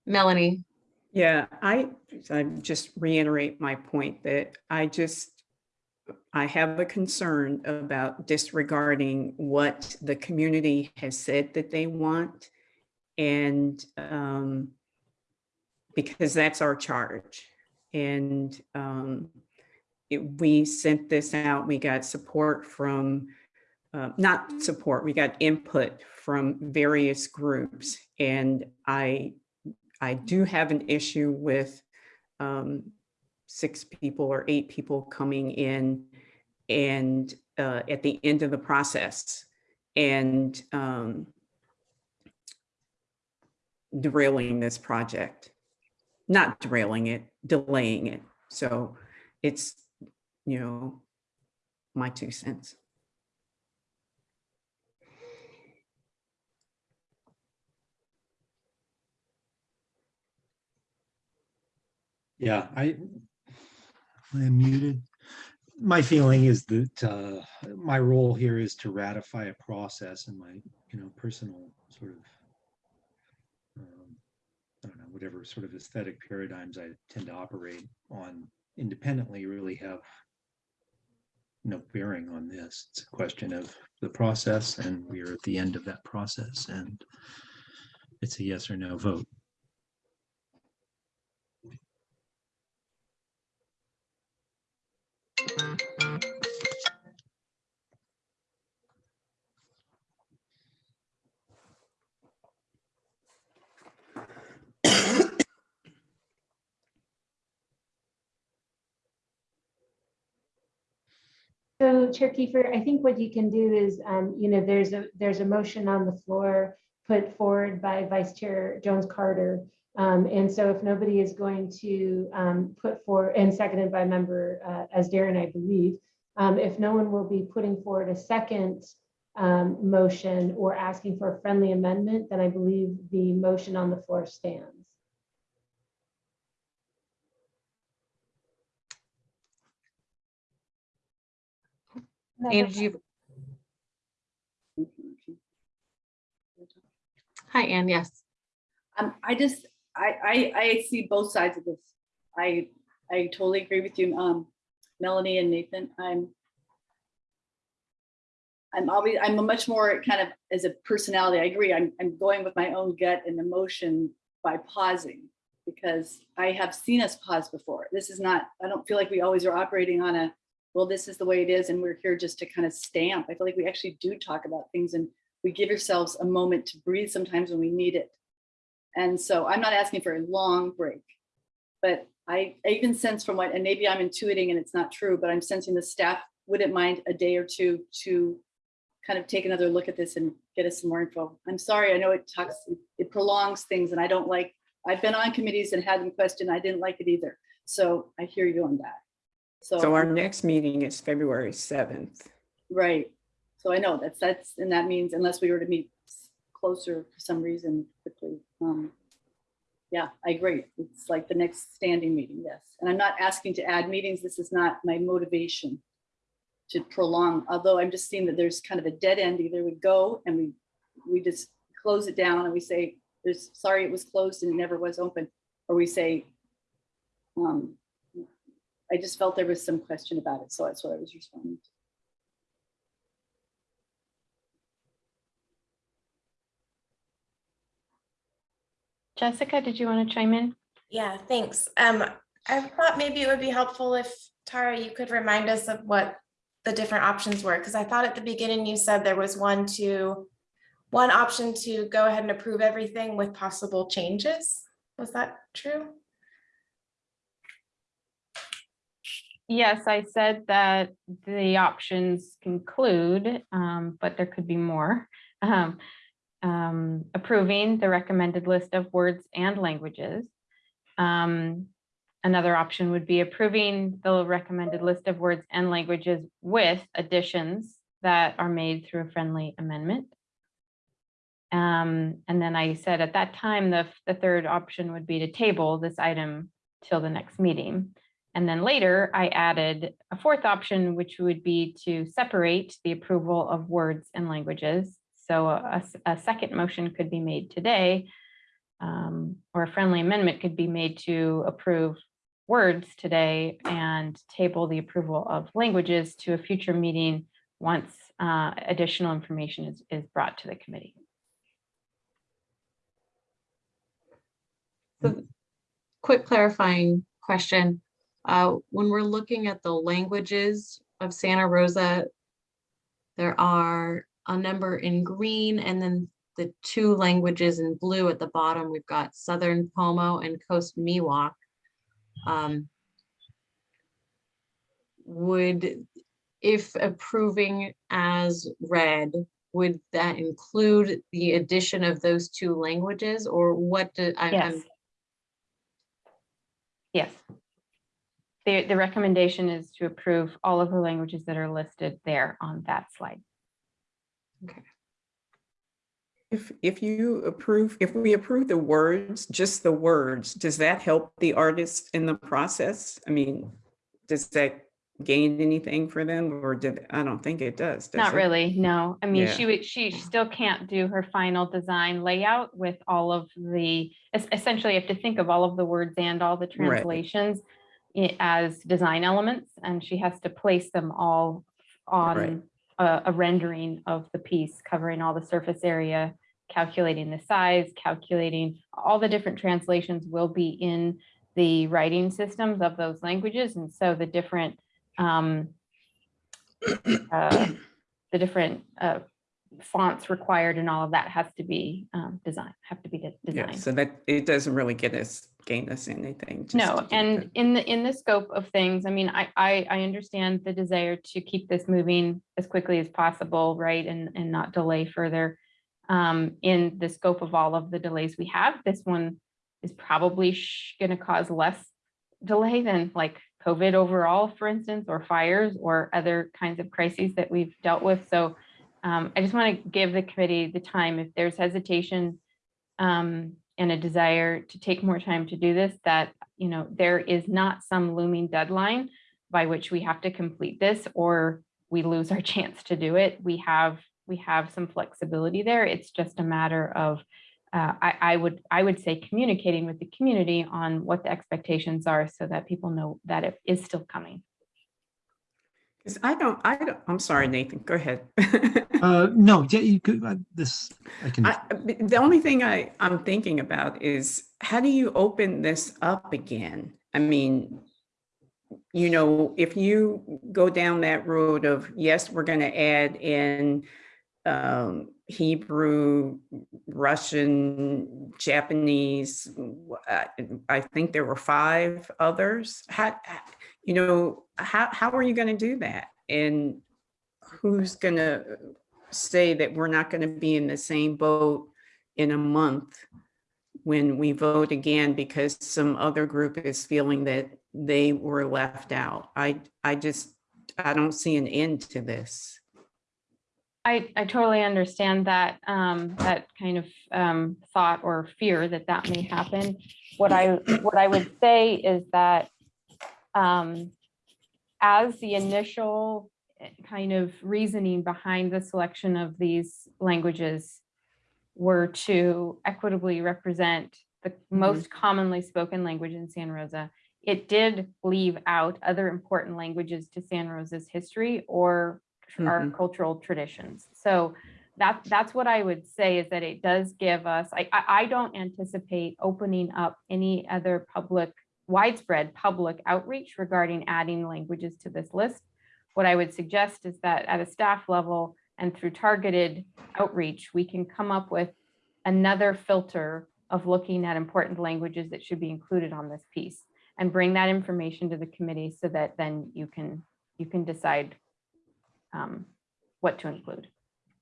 Melanie, Yeah, I, I just reiterate my point that I just, I have a concern about disregarding what the community has said that they want. And um, because that's our charge. And um, it, we sent this out, we got support from, uh, not support, we got input from various groups. And I I do have an issue with um, six people or eight people coming in and uh, at the end of the process and um, derailing this project, not derailing it, delaying it. So it's, you know, my two cents. Yeah, I, I'm muted. My feeling is that uh, my role here is to ratify a process and my, you know, personal sort of, um, I don't know, whatever sort of aesthetic paradigms I tend to operate on independently really have no bearing on this. It's a question of the process and we are at the end of that process and it's a yes or no vote. Chair Kiefer, I think what you can do is, um, you know, there's a, there's a motion on the floor put forward by Vice Chair Jones Carter. Um, and so if nobody is going to um, put forward and seconded by member uh, as Darren, I believe, um, if no one will be putting forward a second um, motion or asking for a friendly amendment, then I believe the motion on the floor stands. Angie. Hi, Anne. Yes. Um, I just, I, I, I see both sides of this. I, I totally agree with you, um, Melanie and Nathan. I'm, I'm always, I'm a much more kind of as a personality. I agree. I'm, I'm going with my own gut and emotion by pausing because I have seen us pause before. This is not, I don't feel like we always are operating on a well, this is the way it is, and we're here just to kind of stamp. I feel like we actually do talk about things and we give ourselves a moment to breathe sometimes when we need it. And so I'm not asking for a long break, but I, I even sense from what, and maybe I'm intuiting and it's not true, but I'm sensing the staff wouldn't mind a day or two to kind of take another look at this and get us some more info. I'm sorry, I know it talks, it prolongs things and I don't like, I've been on committees and had them question, I didn't like it either. So I hear you on that. So So, our next meeting is February 7th. right. So I know that's, that's, and that means unless we were to meet closer for some reason quickly. um, Yeah, I agree. It's like the next standing meeting, yes. And I'm not asking to add meetings. This is not my motivation to prolong, although I'm just seeing that there's kind of a dead end. Either we go and we, we just close it down and we say, there's, sorry, it was closed and it never was open. Or we say, um, I just felt there was some question about it. So that's what I was responding to. Jessica, did you want to chime in? Yeah, thanks. Um, I thought maybe it would be helpful if Tara, you could remind us of what the different options were, because I thought at the beginning you said there was one to, one option to go ahead and approve everything with possible changes. Was that true? Yes, I said that the options conclude, um, but there could be more. Um, um, approving the recommended list of words and languages. Um, another option would be approving the recommended list of words and languages with additions that are made through a friendly amendment. Um, and then I said at that time, the, the third option would be to table this item till the next meeting. And then later I added a fourth option, which would be to separate the approval of words and languages. So a, a second motion could be made today, um, or a friendly amendment could be made to approve words today and table the approval of languages to a future meeting once uh, additional information is, is brought to the committee. So quick clarifying question. Uh, when we're looking at the languages of Santa Rosa, there are a number in green and then the two languages in blue at the bottom. We've got Southern Pomo and Coast Miwok. Um, would, if approving as read, would that include the addition of those two languages or what do I? I'm- Yes. The, the recommendation is to approve all of the languages that are listed there on that slide. Okay. If, if you approve, if we approve the words, just the words, does that help the artists in the process? I mean, does that gain anything for them or did, I don't think it does. does Not it? really, no. I mean, Yeah. she would, she still can't do her final design layout with all of the, essentially you have to think of all of the words and all the translations i- as design elements, and she has to place them all on a, a rendering of the piece covering all the surface area, calculating the size, calculating, all the different translations will be in the writing systems of those languages. And so the different um, uh, the different uh, fonts required and all of that has to be um, designed, have to be de- Yeah, so that, it doesn't really get us, gain us anything. No, and the- in the, in the scope of things, I mean, I, I, I understand the desire to keep this moving as quickly as possible, right? And, and not delay further. Um, in the scope of all of the delays we have, this one is probably gonna cause less delay than like COVID overall, for instance, or fires or other kinds of crises that we've dealt with. So um, I just want to give the committee the time, if there's hesitation um, and a desire to take more time to do this, that, you know, there is not some looming deadline by which we have to complete this or we lose our chance to do it. We have, we have some flexibility there. It's just a matter of uh, I, I would, I would say communicating with the community on what the expectations are so that people know that it is still coming. Because I don't, I don't, I'm sorry, Nathan, go ahead. Uh, no, yeah, you could, uh, this, I can, I, the only thing I, I'm thinking about is how do you open this up again? I mean, you know, if you go down that road of, yes, we're going to add in um, Hebrew, Russian, Japanese, I think there were five others. How, you know, how, how are you going to do that? And who's going to say that we're not going to be in the same boat in a month when we vote again because some other group is feeling that they were left out. I, I just, I don't see an end to this. I, I totally understand that, um, that kind of, um, thought or fear that that may happen. What I, what I would say is that, um, as the initial kind of reasoning behind the selection of these languages were to equitably represent the most commonly spoken language in Santa Rosa, it did leave out other important languages to Santa Rosa's history or tr- our Mhm. cultural traditions. So that, that's what I would say is that it does give us, I, I don't anticipate opening up any other public, widespread public outreach regarding adding languages to this list. What I would suggest is that at a staff level and through targeted outreach, we can come up with another filter of looking at important languages that should be included on this piece and bring that information to the committee so that then you can, you can decide um, what to include.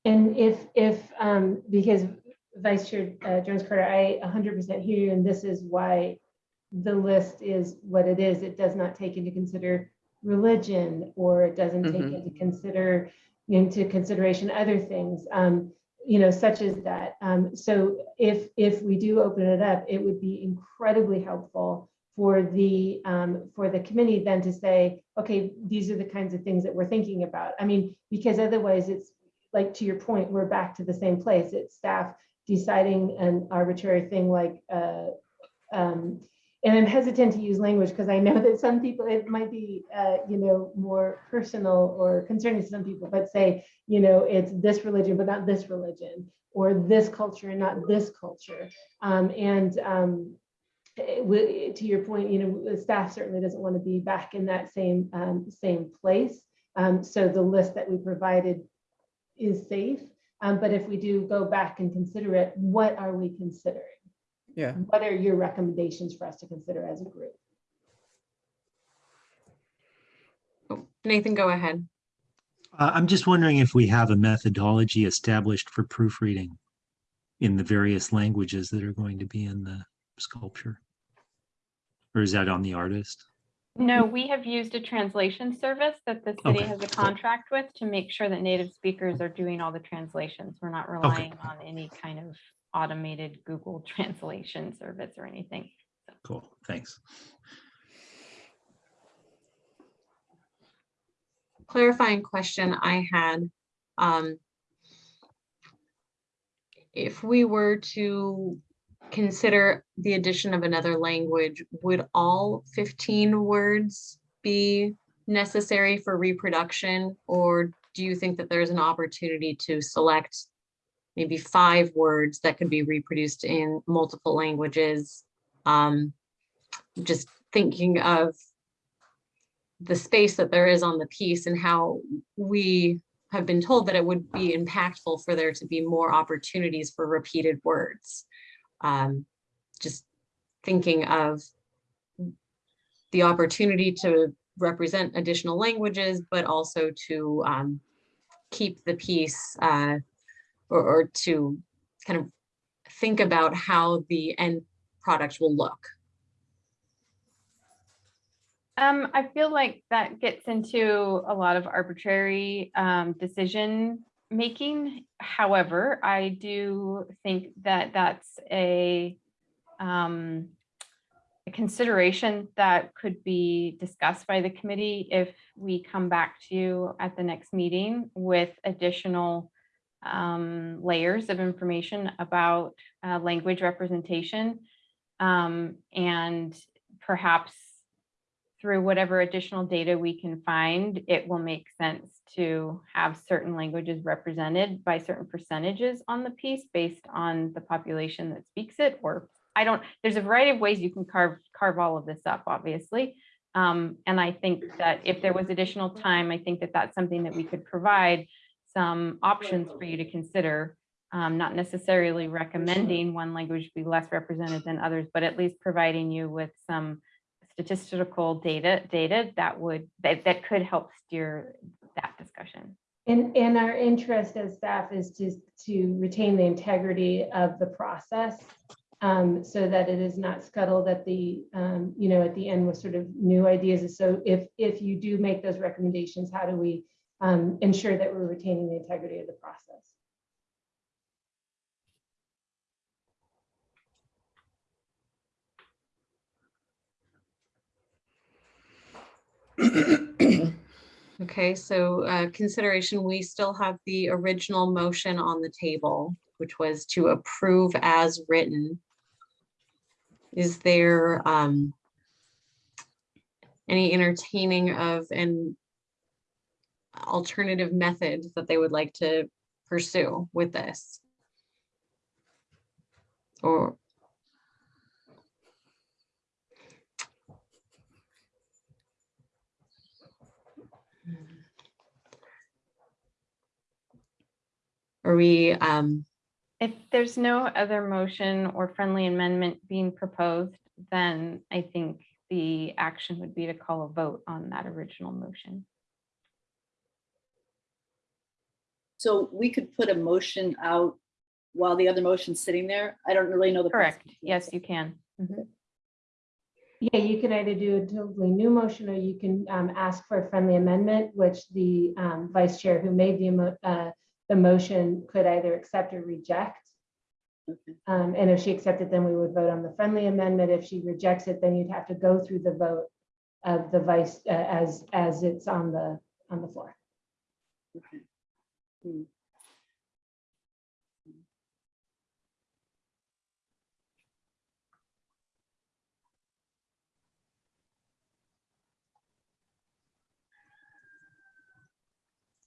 And if, if, um, because Vice Chair uh, Jones Carter, I 100% hear you, and this is why the list is what it is. It does not take into consider religion, or it doesn't take Mhm. into consider, into consideration other things, um, you know, such as that. Um, So if, if we do open it up, it would be incredibly helpful for the, um, for the committee then to say, okay, these are the kinds of things that we're thinking about. I mean, because otherwise it's, like, to your point, we're back to the same place. It's staff deciding an arbitrary thing like, uh, um, and I'm hesitant to use language because I know that some people, it might be, uh, you know, more personal or concerning to some people, but say, you know, it's this religion, but not this religion, or this culture and not this culture. Um, and, um, eh, to your point, you know, the staff certainly doesn't want to be back in that same, um, same place. Um, so the list that we provided is safe. Um, but if we do go back and consider it, what are we considering? Yeah. What are your recommendations for us to consider as a group? Oh, Nathan, go ahead. uh, I'm just wondering if we have a methodology established for proofreading in the various languages that are going to be in the sculpture? Or is that on the artist? No, we have used a translation service that the city Okay, has a cool. contract with to make sure that native speakers are doing all the translations. We're not relying on any kind of automated Google translation service or anything. Cool, thanks. clarifying question I had. um, If we were to consider the addition of another language, would all fifteen words be necessary for reproduction? Or do you think that there's an opportunity to select maybe five words that could be reproduced in multiple languages? Um, Just thinking of the space that there is on the piece and how we have been told that it would be impactful for there to be more opportunities for repeated words. Um, just thinking of the opportunity to represent additional languages, but also to um, keep the piece uh, or, or to kind of think about how the end product will look. Um, I feel like that gets into a lot of arbitrary um, decision making. However, I do think that that's a um, a consideration that could be discussed by the committee if we come back to you at the next meeting with additional um, layers of information about uh, language representation. Um, and perhaps through whatever additional data we can find, it will make sense to have certain languages represented by certain percentages on the piece based on the population that speaks it, or I don't, there's a variety of ways you can carve, carve all of this up, obviously. Um, and I think that if there was additional time, I think that that's something that we could provide some options for you to consider. Um, not necessarily recommending one language be less represented than others, but at least providing you with some statistical data, data that would, that, that could help steer that discussion. And, and our interest as staff is to, to retain the integrity of the process um, so that it is not scuttled at the, um, you know, at the end with sort of new ideas. So if, if you do make those recommendations, how do we um, ensure that we're retaining the integrity of the process? Okay, so uh, consideration, we still have the original motion on the table, which was to approve as written. Is there um, any entertaining of an alternative method that they would like to pursue with this? Or are we, um, If there's no other motion or friendly amendment being proposed, then I think the action would be to call a vote on that original motion. So we could put a motion out while the other motion's sitting there. I don't really know the. Correct. process. Yes, you can. Mhm. Yeah, you can either do a totally new motion or you can um, ask for a friendly amendment, which the um, vice chair who made the, emo- uh, the motion could either accept or reject. Okay. Um, And if she accepted, then we would vote on the friendly amendment. If she rejects it, then you'd have to go through the vote of the vice uh, as, as it's on the, on the floor. Okay. Hmm.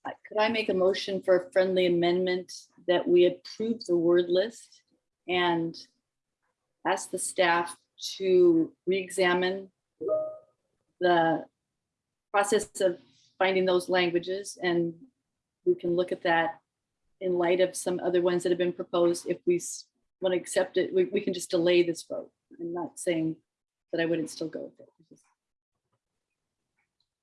Uh, Could I make a motion for a friendly amendment that we approve the word list and ask the staff to re-examine the process of finding those languages and we can look at that in light of some other ones that have been proposed. If we want to accept it, we, we can just delay this vote. I'm not saying that I wouldn't still go with it.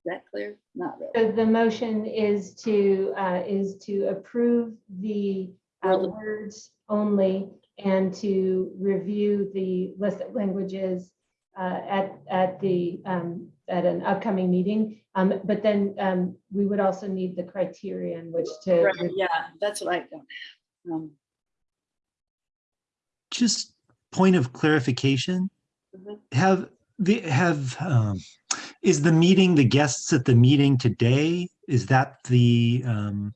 Is that clear? Not really. So the motion is to, uh, is to approve the uh, words only and to review the list of languages uh, at, at the, um, at an upcoming meeting. Um, But then um, we would also need the criterion which to. Right, Yeah, that's what I don't. um, Just point of clarification. Mhm. Have the, have, um, is the meeting, the guests at the meeting today, is that the, um,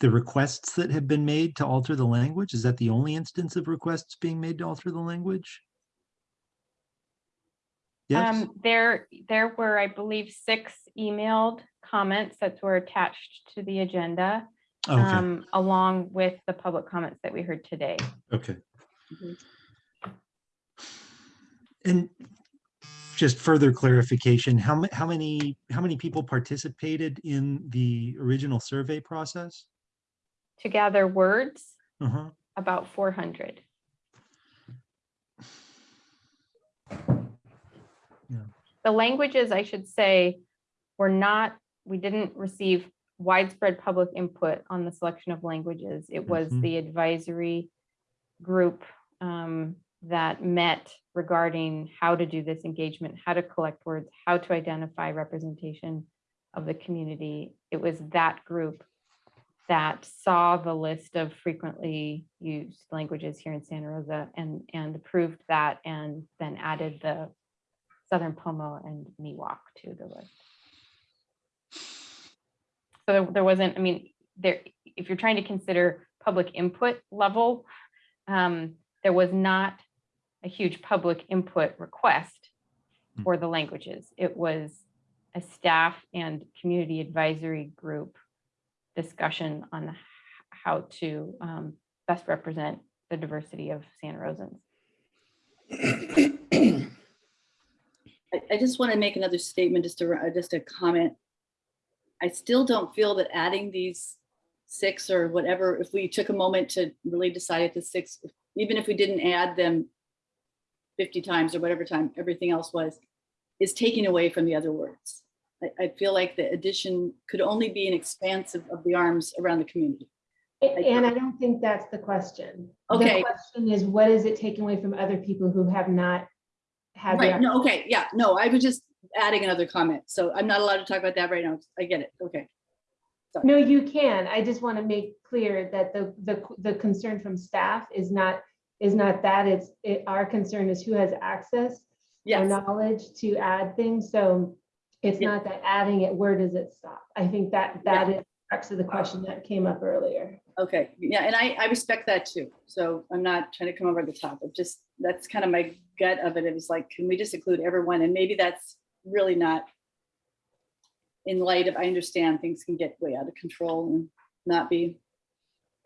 the requests that have been made to alter the language? Is that the only instance of requests being made to alter the language? Yes. Um, there, there were, I believe, six emailed comments that were attached to the agenda, oh, Okay. Um, along with the public comments that we heard today. Okay. Mhm. And just further clarification, how how many, how many people participated in the original survey process? To gather words, Uh-huh. about 400. The languages, I should say, were not, we didn't receive widespread public input on the selection of languages. It was Mhm. the advisory group um, that met regarding how to do this engagement, how to collect words, how to identify representation of the community. It was that group that saw the list of frequently used languages here in Santa Rosa and, and approved that and then added the Southern Pomo and Miwok to the list. So there- there wasn't, I mean, there, if you're trying to consider public input level, um, there was not a huge public input request for the languages. It was a staff and community advisory group discussion on how to um, best represent the diversity of Santa Rosans. I, I just want to make another statement, just a, uh, just a comment. I still don't feel that adding these six or whatever, if we took a moment to really decide at the six, even if we didn't add them 50 times or whatever time everything else was, is taking away from the other words. I, I feel like the addition could only be an expanse of, of the arms around the community. And I don't think that's the question. Okay. The question is, what is it taking away from other people who have not had Right, no, okay, yeah, no, I was just adding another comment. So I'm not allowed to talk about that right now. I get it, okay. No, you can. I just want to make clear that the, the, the concern from staff is not, is not that, it's, it, our concern is who has access Yes, knowledge to add things, so it's Yeah. not that adding it, where does it stop? I think that, that is the crux of the question that came up earlier. okay, yeah, and I, I respect that too. So I'm not trying to come over the top, but just, that's kind of my gut of it. It was like, can we just include everyone? And maybe that's really not in light of, I understand things can get way out of control and not be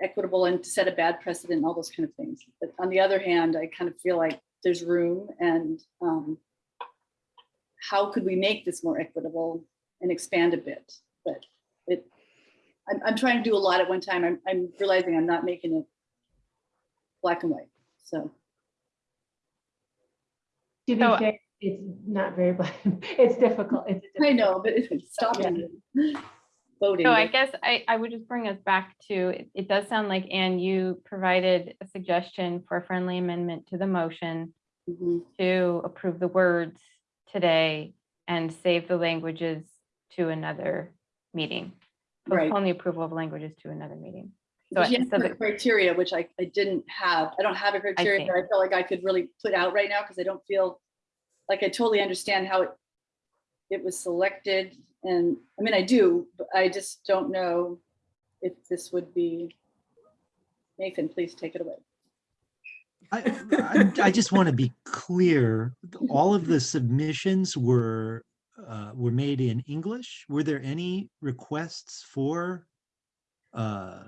equitable and set a bad precedent all those kind of things. But on the other hand, I kind of feel like there's room and um, how could we make this more equitable and expand a bit? But it, I'm, I'm trying to do a lot at one time. I'm, I'm realizing I'm not making it black and white. So, To be So- fair, it's not very, black. it's difficult. It's a I know, but it's stopping voting. So I guess I, I would just bring us back to, it, it does sound like, Anne, you provided a suggestion for a friendly amendment to the motion Mhm. to approve the words today and save the languages to another meeting. Right. Postpone the approval of languages to another meeting. So, But you so the- criteria, which I, I didn't have. I don't have a criteria see. that I feel like I could really put out right now because I don't feel like I totally understand how it, it was selected. And I mean, I do, but I just don't know if this would be. Nathan, please take it away. I, I, I just want to be clear, all of the submissions were, uh, were made in English. Were there any requests for, uh,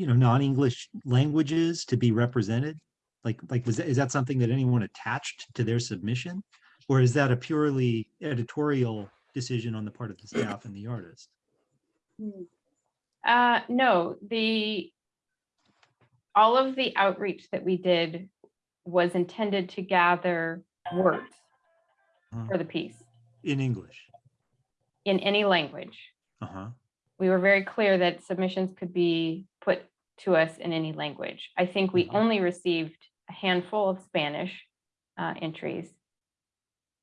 you know, non-English languages to be represented? Like, like, was that, is that something that anyone attached to their submission? Or is that a purely editorial decision on the part of the staff and the artist? Hmm. Uh, no, the, all of the outreach that we did was intended to gather words Uh, for the piece In English? in any language. Uh-huh. We were very clear that submissions could be put to us in any language. I think we Mhm. only received a handful of Spanish uh, entries.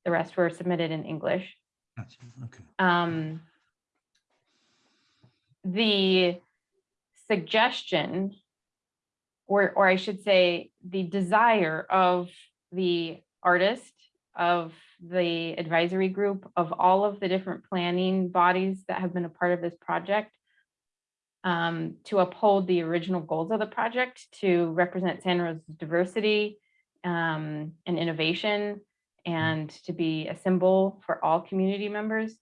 The rest were submitted in English. Gotcha. Okay. um, the suggestion, or, or I should say, the desire of the artist, of the advisory group, of all of the different planning bodies that have been a part of this project, um, to uphold the original goals of the project, to represent Santa Rosa's diversity um, and innovation, and to be a symbol for all community members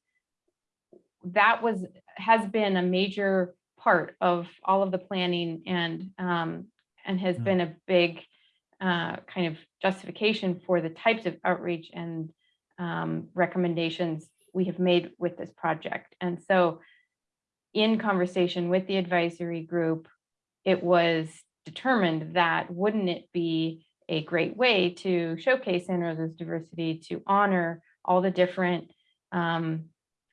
that was, has been a major part of all of the planning and, um, and has Mm. been a big, uh, kind of justification for the types of outreach and, um, recommendations we have made with this project. And so in conversation with the advisory group, it was determined that wouldn't it be a great way to showcase Santa Rosa's diversity, to honor all the different, um,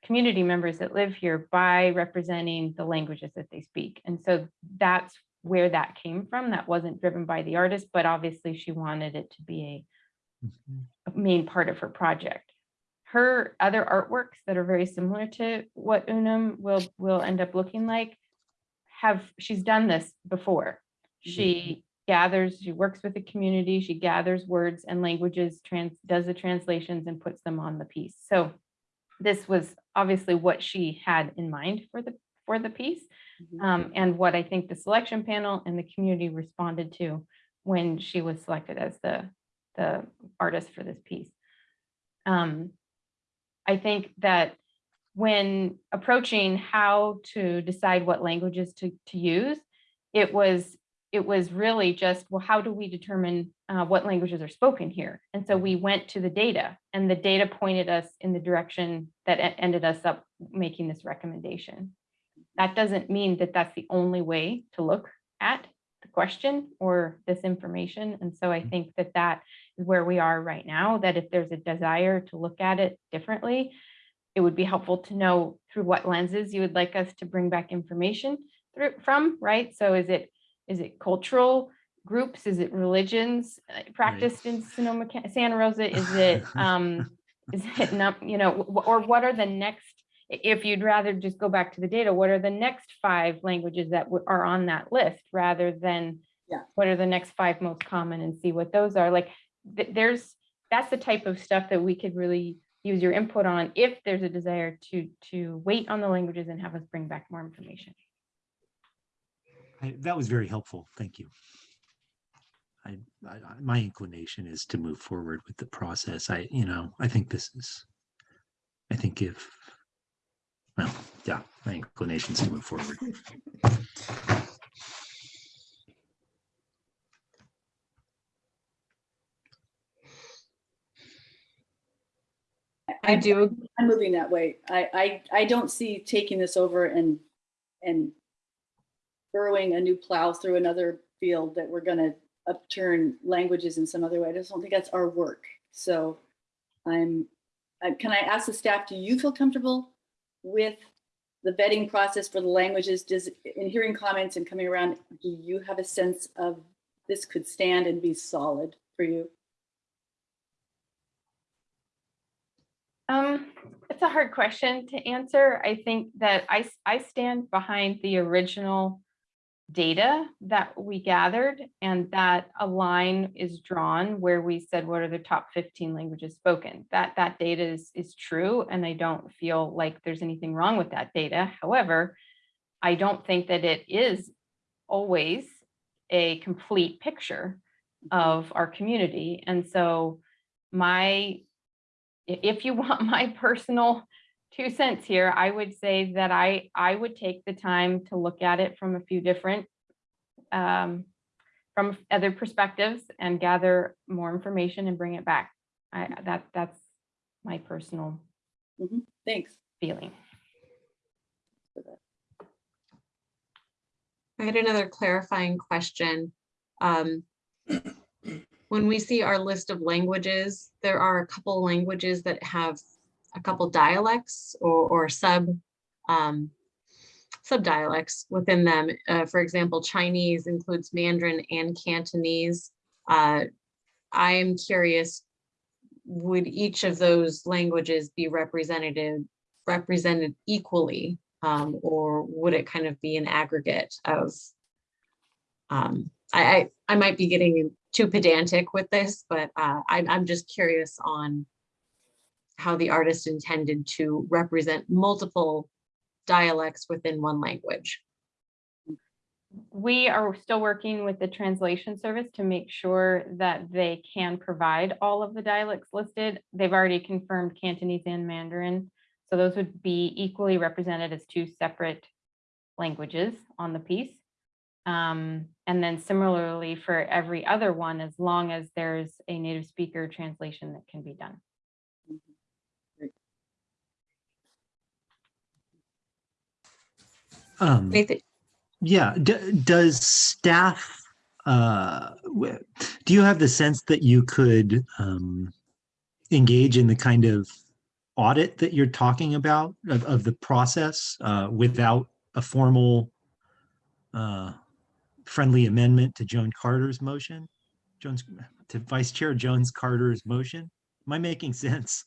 community members that live here by representing the languages that they speak. And so that's where that came from. That wasn't driven by the artist, but obviously she wanted it to be a a main part of her project. Her other artworks that are very similar to what Unum will, will end up looking like have, she's done this before. She gathers, she works with the community, she gathers words and languages, trans, does the translations and puts them on the piece. So this was obviously what she had in mind for the for the piece. Mhm. Um, and what I think the selection panel and the community responded to when she was selected as the, the artist for this piece. Um, I think that when approaching how to decide what languages to, to use, it was, it was really just, well, how do we determine uh, what languages are spoken here? And so we went to the data and the data pointed us in the direction that ended us up making this recommendation. That doesn't mean that that's the only way to look at the question or this information. And so I think that that where we are right now, that if there's a desire to look at it differently, it would be helpful to know through what lenses you would like us to bring back information through from, right? So is it, is it cultural groups? Is it religions uh, practiced in Sonoma, Santa Rosa? Is it, um, is it not, you know, or what are the next, if you'd rather just go back to the data, what are the next five languages that are on that list rather than Yeah. what are the next five most common and see what those are? Like, th- there's, that's the type of stuff that we could really use your input on if there's a desire to, to wait on the languages and have us bring back more information. I- That was very helpful. Thank you. I, I, I- my inclination is to move forward with the process. I, you know, I think this is, I think if, well, yeah, my inclination is to move forward. I do, I'm moving that way. I, I, I don't see taking this over and, and burrowing a new plow through another field that we're gonna upturn languages in some other way. I just don't think that's our work. So I'm, uh, can I ask the staff, do you feel comfortable with the vetting process for the languages? Does, in hearing comments and coming around, do you have a sense of this could stand and be solid for you? Um, it's a hard question to answer. I think that I, I stand behind the original data that we gathered and that a line is drawn where we said, what are the top 15 languages spoken? That, that data is, is true. And I don't feel like there's anything wrong with that data. However, I don't think that it is always a complete picture of our community. And so my if you want my personal two cents here, I would say that I, I would take the time to look at it from a few different, um, from other perspectives and gather more information and bring it back. I, that, that's my personal Mhm. Thanks. feeling. I had another clarifying question. Um, When we see our list of languages, there are a couple languages that have a couple dialects or, or sub, um, within them. Uh, for example, Chinese includes Mandarin and Cantonese. Uh, I am curious, would each of those languages be represented, represented equally? Um, or would it kind of be an aggregate of um, I, I, I might be getting too pedantic with this, but uh, I'm, I'm just curious on how the artist intended to represent multiple dialects within one language. We are still working with the translation service to make sure that they can provide all of the dialects listed. They've already confirmed Cantonese and Mandarin. So those would be equally represented as two separate languages on the piece. Um, and then similarly for every other one, as long as there's a native speaker translation that can be done. Um, Nathan, Yeah, d- does staff, uh, do you have the sense that you could um, engage in the kind of audit that you're talking about of, of the process uh, without a formal uh, friendly amendment to Joan Carter's motion? Jones, to Vice Chair Jones Carter's motion? Am I making sense?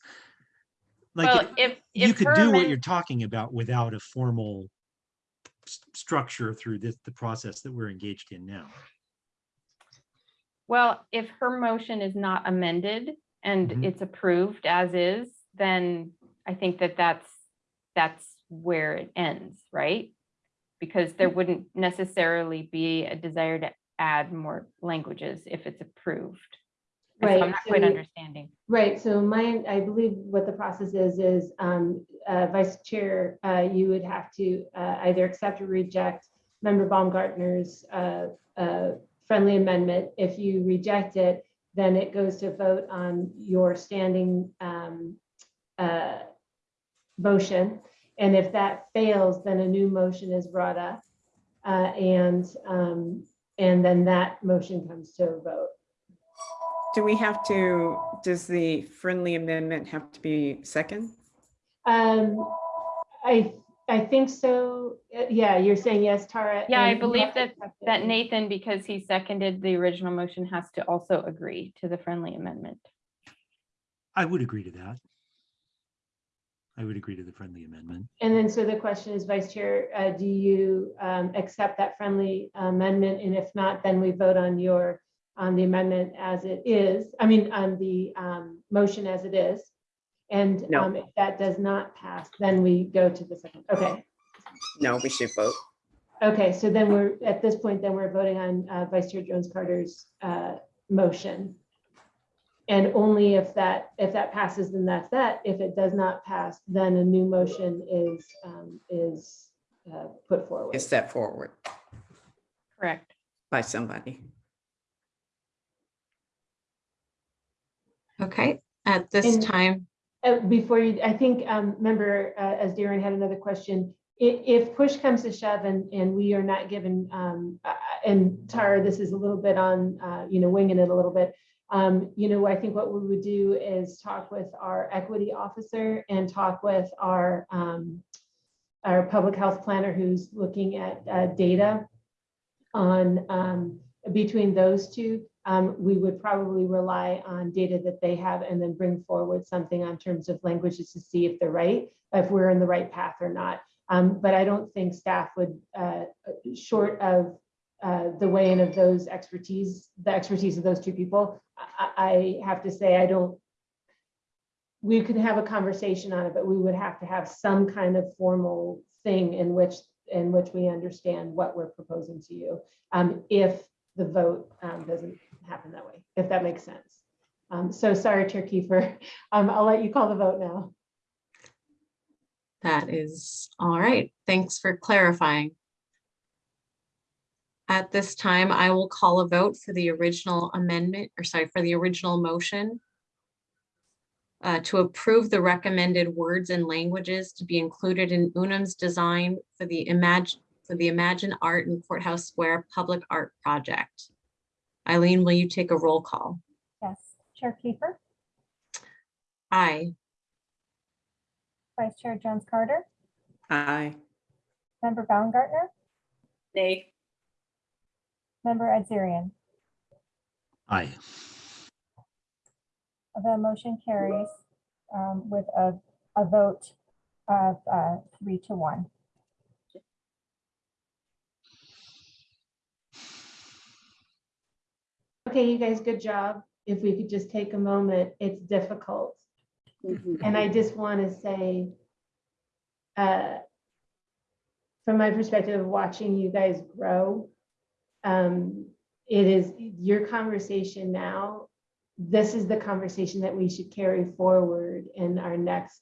Like, Well, if, you could do what you're talking about without a formal structure through this, the process that we're engaged in now. Well, if her motion is not amended and Mhm. it's approved as is, then I think that that's, that's where it ends, right? Because there wouldn't necessarily be a desire to add more languages if it's approved. Right, I'm not quite so- understanding. Right, so my, I believe what the process is, is um, uh, Vice Chair, uh, you would have to uh, either accept or reject Member Baumgartner's uh, uh, friendly amendment. If you reject it, then it goes to vote on your standing um, uh, motion. And if that fails, then a new motion is brought up. uh, And, um, and then that motion comes to a vote. Do we have to, does the friendly amendment have to be second? Um, I, I think so. Uh, Yeah, you're saying yes, Tara. Yeah, I believe that, that Nathan, because he seconded the original motion, has to also agree to the friendly amendment. I would agree to that. I would agree to the friendly amendment. And then, so the question is, Vice Chair, uh, do you um, accept that friendly amendment? And if not, then we vote on your, on the amendment as it is, I mean, on the um, motion as it is. And No. um, if that does not pass, then we go to the second. Okay, No, we should vote. okay, so then we're, at this point, then we're voting on uh, Vice Chair Jones Carter's uh, motion. And only if that, if that passes, then that's that. If it does not pass, then a new motion is, um, is uh, put forward. Is that forward Correct. by somebody? Okay, at this And- time, Uh, Before you, I think, um, member, uh, as Darren had another question, i- if push comes to shove and, and we are not given, um, uh, and Tara, this is a little bit on, uh, you know, winging it a little bit. Um, you know, I think what we would do is talk with our equity officer and talk with our, um, our public health planner who's looking at, uh, data on, um, between those two, um, we would probably rely on data that they have and then bring forward something on terms of languages to see if they're right, if we're in the right path or not. Um, but I don't think staff would, uh, short of uh, the in of those expertise, the expertise of those two people, I, I have to say, I don't, we could have a conversation on it, but we would have to have some kind of formal thing in which, in which we understand what we're proposing to you. Um, if the vote um, doesn't happen that way, if that makes sense. Um, so sorry, Chair Kiefer. Um, I'll let you call the vote now. that is all right. Thanks for clarifying. At this time, I will call a vote for the original amendment, or sorry, for the original motion uh, to approve the recommended words and languages to be included in Unum's design for the Imagine, for the Imagine Art in Courthouse Square Public Art Project. Eileen, will you take a roll call? Yes, Chair Kiefer, Aye. Vice Chair Jones Carter, Aye. Member Baumgartner, Nay. Member Edzerian. Aye. The motion carries um, with a, a vote of uh, three to one. Okay, you guys, good job. If we could just take a moment, it's difficult. Mhm. And I just want to say, uh, from my perspective of watching you guys grow, um, it is your conversation now. This is the conversation that we should carry forward in our next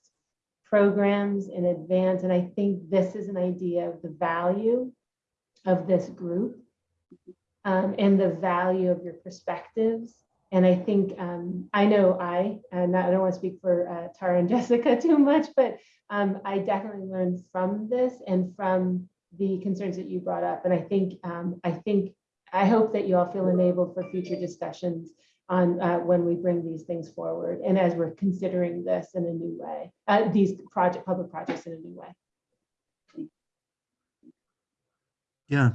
programs in advance. And I think this is an idea of the value of this group um, and the value of your perspectives. And I think, um, I know I, and I don't want to speak for uh, Tara and Jessica too much, but um, I definitely learned from this and from the concerns that you brought up. And I think, um, I think, I hope that you all feel enabled for future discussions on uh, when we bring these things forward and as we're considering this in a new way, uh, these project, public projects in a new way. Yeah.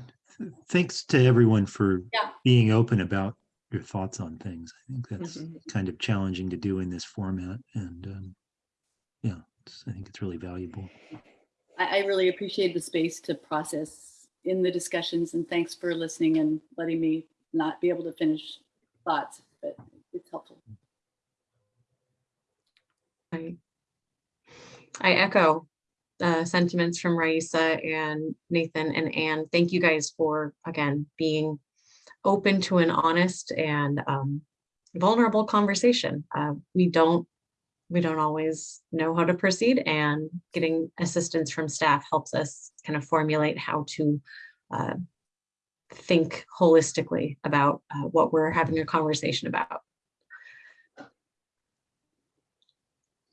Thanks to everyone for Yeah. being open about your thoughts on things. I think that's Mhm. kind of challenging to do in this format and um, yeah, I think it's really valuable. I, I really appreciate the space to process in the discussions and thanks for listening and letting me not be able to finish thoughts, but it's helpful. I I echo the sentiments from Raisa and Nathan and Anne. Thank you guys for, again, being open to an honest and um, vulnerable conversation. Uh, We don't, we don't always know how to proceed and getting assistance from staff helps us kind of formulate how to uh, think holistically about uh, what we're having a conversation about.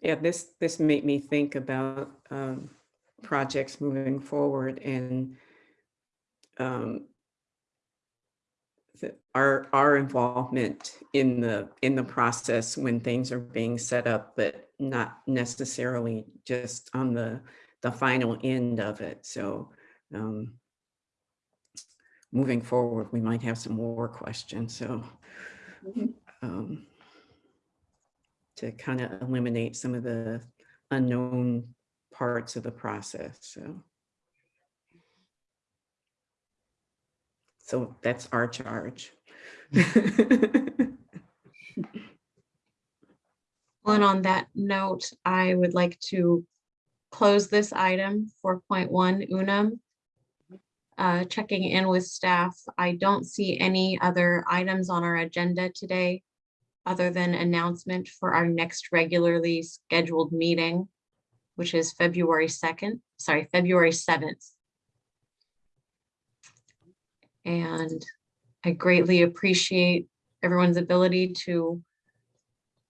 Yeah, this, this made me think about um, projects moving forward and um, our, our involvement in the, in the process when things are being set up, but not necessarily just on the, the final end of it. So um, moving forward, we might have some more questions, so um, to kind of eliminate some of the unknown parts of the process, so. So that's our charge. Well, and on that note, I would like to close this item, four point one Unum. Uh, checking in with staff, I don't see any other items on our agenda today other than announcement for our next regularly scheduled meeting, which is February second, sorry, February seventh. And I greatly appreciate everyone's ability to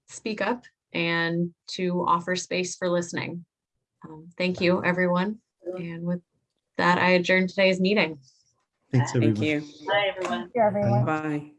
speak up and to offer space for listening. Um, Thank you, everyone. And with that, I adjourn today's meeting. Thanks, Thank everyone. you. Bye, everyone. Thank you, everyone. Bye.